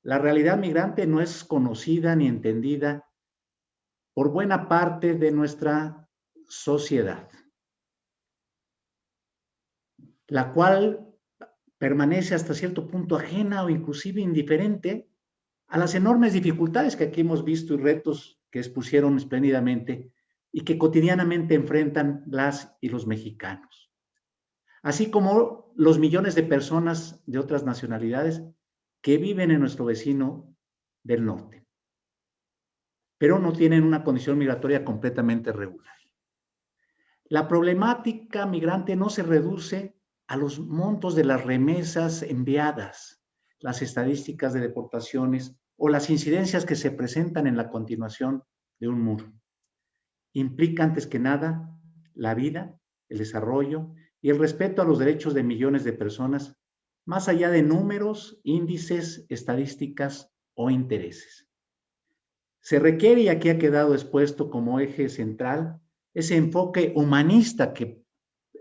la realidad migrante no es conocida ni entendida por buena parte de nuestra sociedad, la cual permanece hasta cierto punto ajena o inclusive indiferente a las enormes dificultades que aquí hemos visto y retos que expusieron espléndidamente y que cotidianamente enfrentan las y los mexicanos. Así como los millones de personas de otras nacionalidades que viven en nuestro vecino del norte, pero no tienen una condición migratoria completamente regular. La problemática migrante no se reduce a los montos de las remesas enviadas, las estadísticas de deportaciones o las incidencias que se presentan en la continuación de un muro. Implica antes que nada la vida, el desarrollo y el respeto a los derechos de millones de personas, más allá de números, índices, estadísticas o intereses. Se requiere, y aquí ha quedado expuesto como eje central, ese enfoque humanista que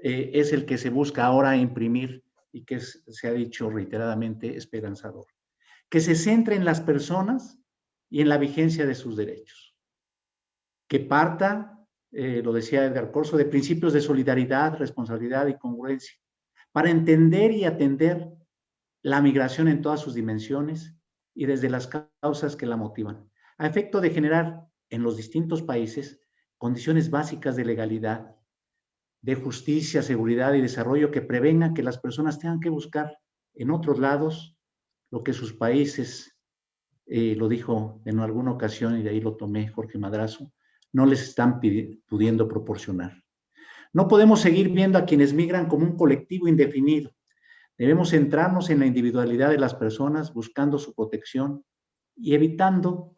eh, es el que se busca ahora imprimir y que se ha dicho reiteradamente esperanzador. Que se centre en las personas y en la vigencia de sus derechos. Que parta, eh, lo decía Edgar Corso, de principios de solidaridad, responsabilidad y congruencia, para entender y atender la migración en todas sus dimensiones y desde las causas que la motivan, a efecto de generar en los distintos países condiciones básicas de legalidad, de justicia, seguridad y desarrollo que prevengan que las personas tengan que buscar en otros lados lo que sus países, eh, lo dijo en alguna ocasión y de ahí lo tomé Jorge Madrazo, no les están pudiendo proporcionar. No podemos seguir viendo a quienes migran como un colectivo indefinido. Debemos centrarnos en la individualidad de las personas, buscando su protección y evitando,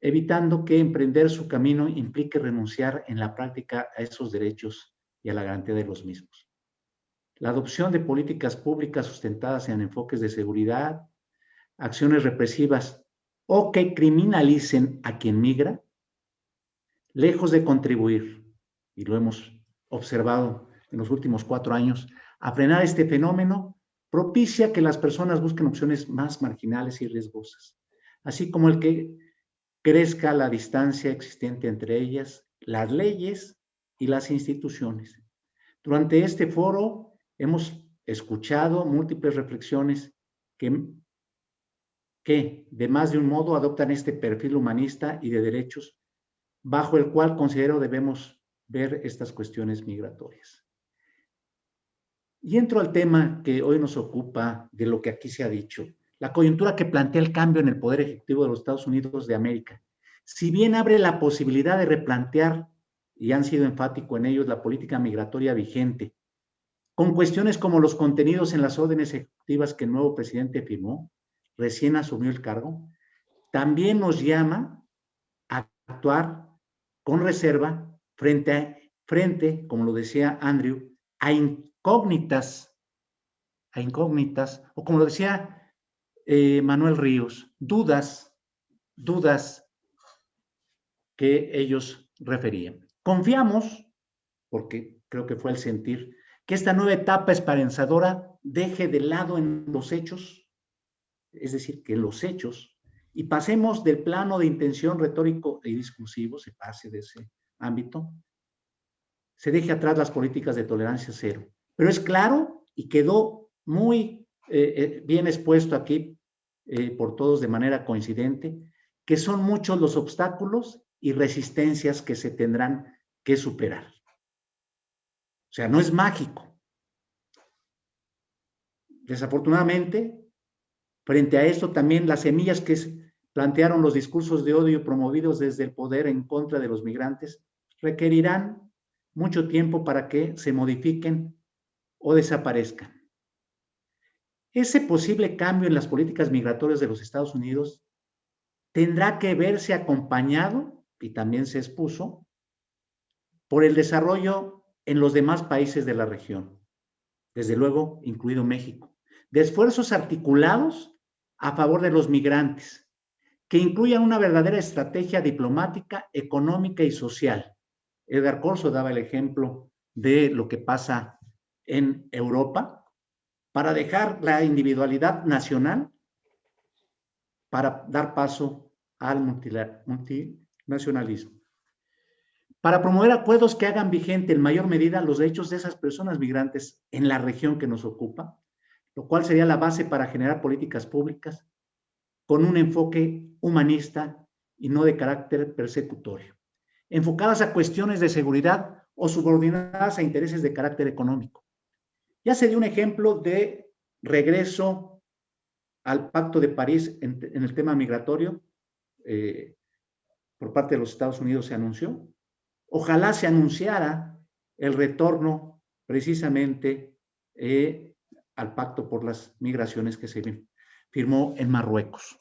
evitando que emprender su camino implique renunciar en la práctica a esos derechos y a la garantía de los mismos. La adopción de políticas públicas sustentadas en enfoques de seguridad, acciones represivas o que criminalicen a quien migra, lejos de contribuir, y lo hemos observado en los últimos cuatro años, a frenar este fenómeno, propicia que las personas busquen opciones más marginales y riesgosas, así como el que crezca la distancia existente entre ellas, las leyes y las instituciones. Durante este foro hemos escuchado múltiples reflexiones que, que de más de un modo adoptan este perfil humanista y de derechos, bajo el cual considero debemos ver estas cuestiones migratorias. Y entro al tema que hoy nos ocupa de lo que aquí se ha dicho, la coyuntura que plantea el cambio en el Poder Ejecutivo de los Estados Unidos de América. Si bien abre la posibilidad de replantear, y han sido enfático en ellos, la política migratoria vigente, con cuestiones como los contenidos en las órdenes ejecutivas que el nuevo presidente firmó, recién asumió el cargo, también nos llama a actuar con reserva frente, a, frente como lo decía Andrew, a incógnitas, a incógnitas, o como lo decía eh, Manuel Ríos, dudas, dudas que ellos referían. Confiamos, porque creo que fue el sentir, que esta nueva etapa esperanzadora deje de lado en los hechos, es decir, que los hechos, y pasemos del plano de intención retórico y discursivo, se pase de ese ámbito, se deje atrás las políticas de tolerancia cero. Pero es claro y quedó muy eh, eh, bien expuesto aquí eh, por todos de manera coincidente, que son muchos los obstáculos y resistencias que se tendrán que superar. O sea, no es mágico. Desafortunadamente, frente a esto también las semillas que plantearon los discursos de odio promovidos desde el poder en contra de los migrantes requerirán mucho tiempo para que se modifiquen o desaparezcan. Ese posible cambio en las políticas migratorias de los Estados Unidos tendrá que verse acompañado, y también se expuso, por el desarrollo en los demás países de la región, desde luego incluido México, de esfuerzos articulados a favor de los migrantes, que incluyan una verdadera estrategia diplomática, económica y social, Edgar Corso daba el ejemplo de lo que pasa en Europa para dejar la individualidad nacional para dar paso al multinacionalismo. Para promover acuerdos que hagan vigente en mayor medida los derechos de esas personas migrantes en la región que nos ocupa, lo cual sería la base para generar políticas públicas con un enfoque humanista y no de carácter persecutorio enfocadas a cuestiones de seguridad o subordinadas a intereses de carácter económico. Ya se dio un ejemplo de regreso al Pacto de París en, el tema migratorio. Eh, por parte de los Estados Unidos se anunció. Ojalá se anunciara el retorno precisamente eh, al Pacto por las Migraciones que se firmó en Marruecos.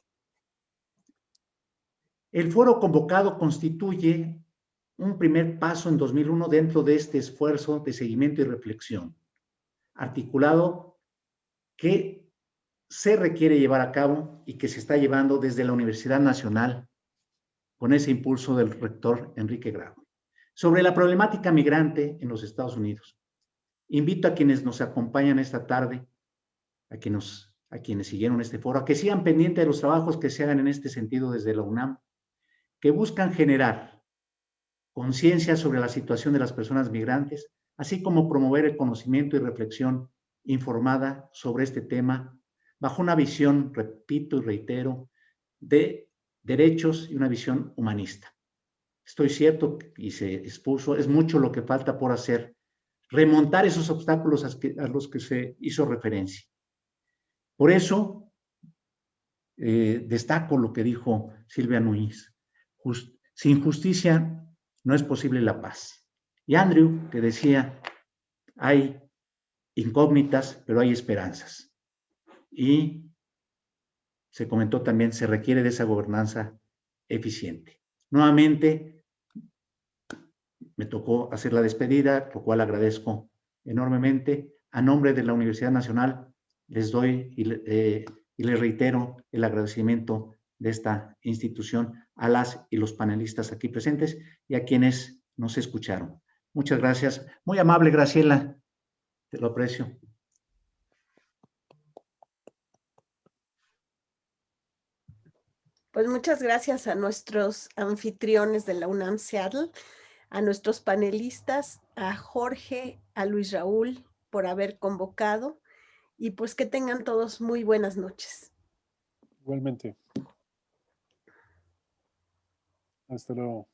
El foro convocado constituye un primer paso en 2001 dentro de este esfuerzo de seguimiento y reflexión, articulado que se requiere llevar a cabo y que se está llevando desde la Universidad Nacional con ese impulso del rector Enrique Grau. Sobre la problemática migrante en los Estados Unidos. Invito a quienes nos acompañan esta tarde, a quienes, a quienes siguieron este foro, a que sigan pendientes de los trabajos que se hagan en este sentido desde la UNAM, que buscan generar conciencia sobre la situación de las personas migrantes, así como promover el conocimiento y reflexión informada sobre este tema bajo una visión, repito y reitero, de derechos y una visión humanista. Estoy cierto y se expuso, es mucho lo que falta por hacer, remontar esos obstáculos a, los que se hizo referencia. Por eso, eh, destaco lo que dijo Silvia Núñez. sin justicia no es posible la paz. Y Andrew, que decía, hay incógnitas, pero hay esperanzas. Y se comentó también, se requiere de esa gobernanza eficiente. Nuevamente, me tocó hacer la despedida, lo cual agradezco enormemente. A nombre de la Universidad Nacional, les doy y, eh, y les reitero el agradecimiento de esta institución a las y los panelistas aquí presentes y a quienes nos escucharon. Muchas gracias. Muy amable, Graciela. Te lo aprecio. Pues muchas gracias a nuestros anfitriones de la UNAM Seattle, a nuestros panelistas, a Jorge, a Luis Raúl por haber convocado y pues que tengan todos muy buenas noches. Igualmente. Hasta luego.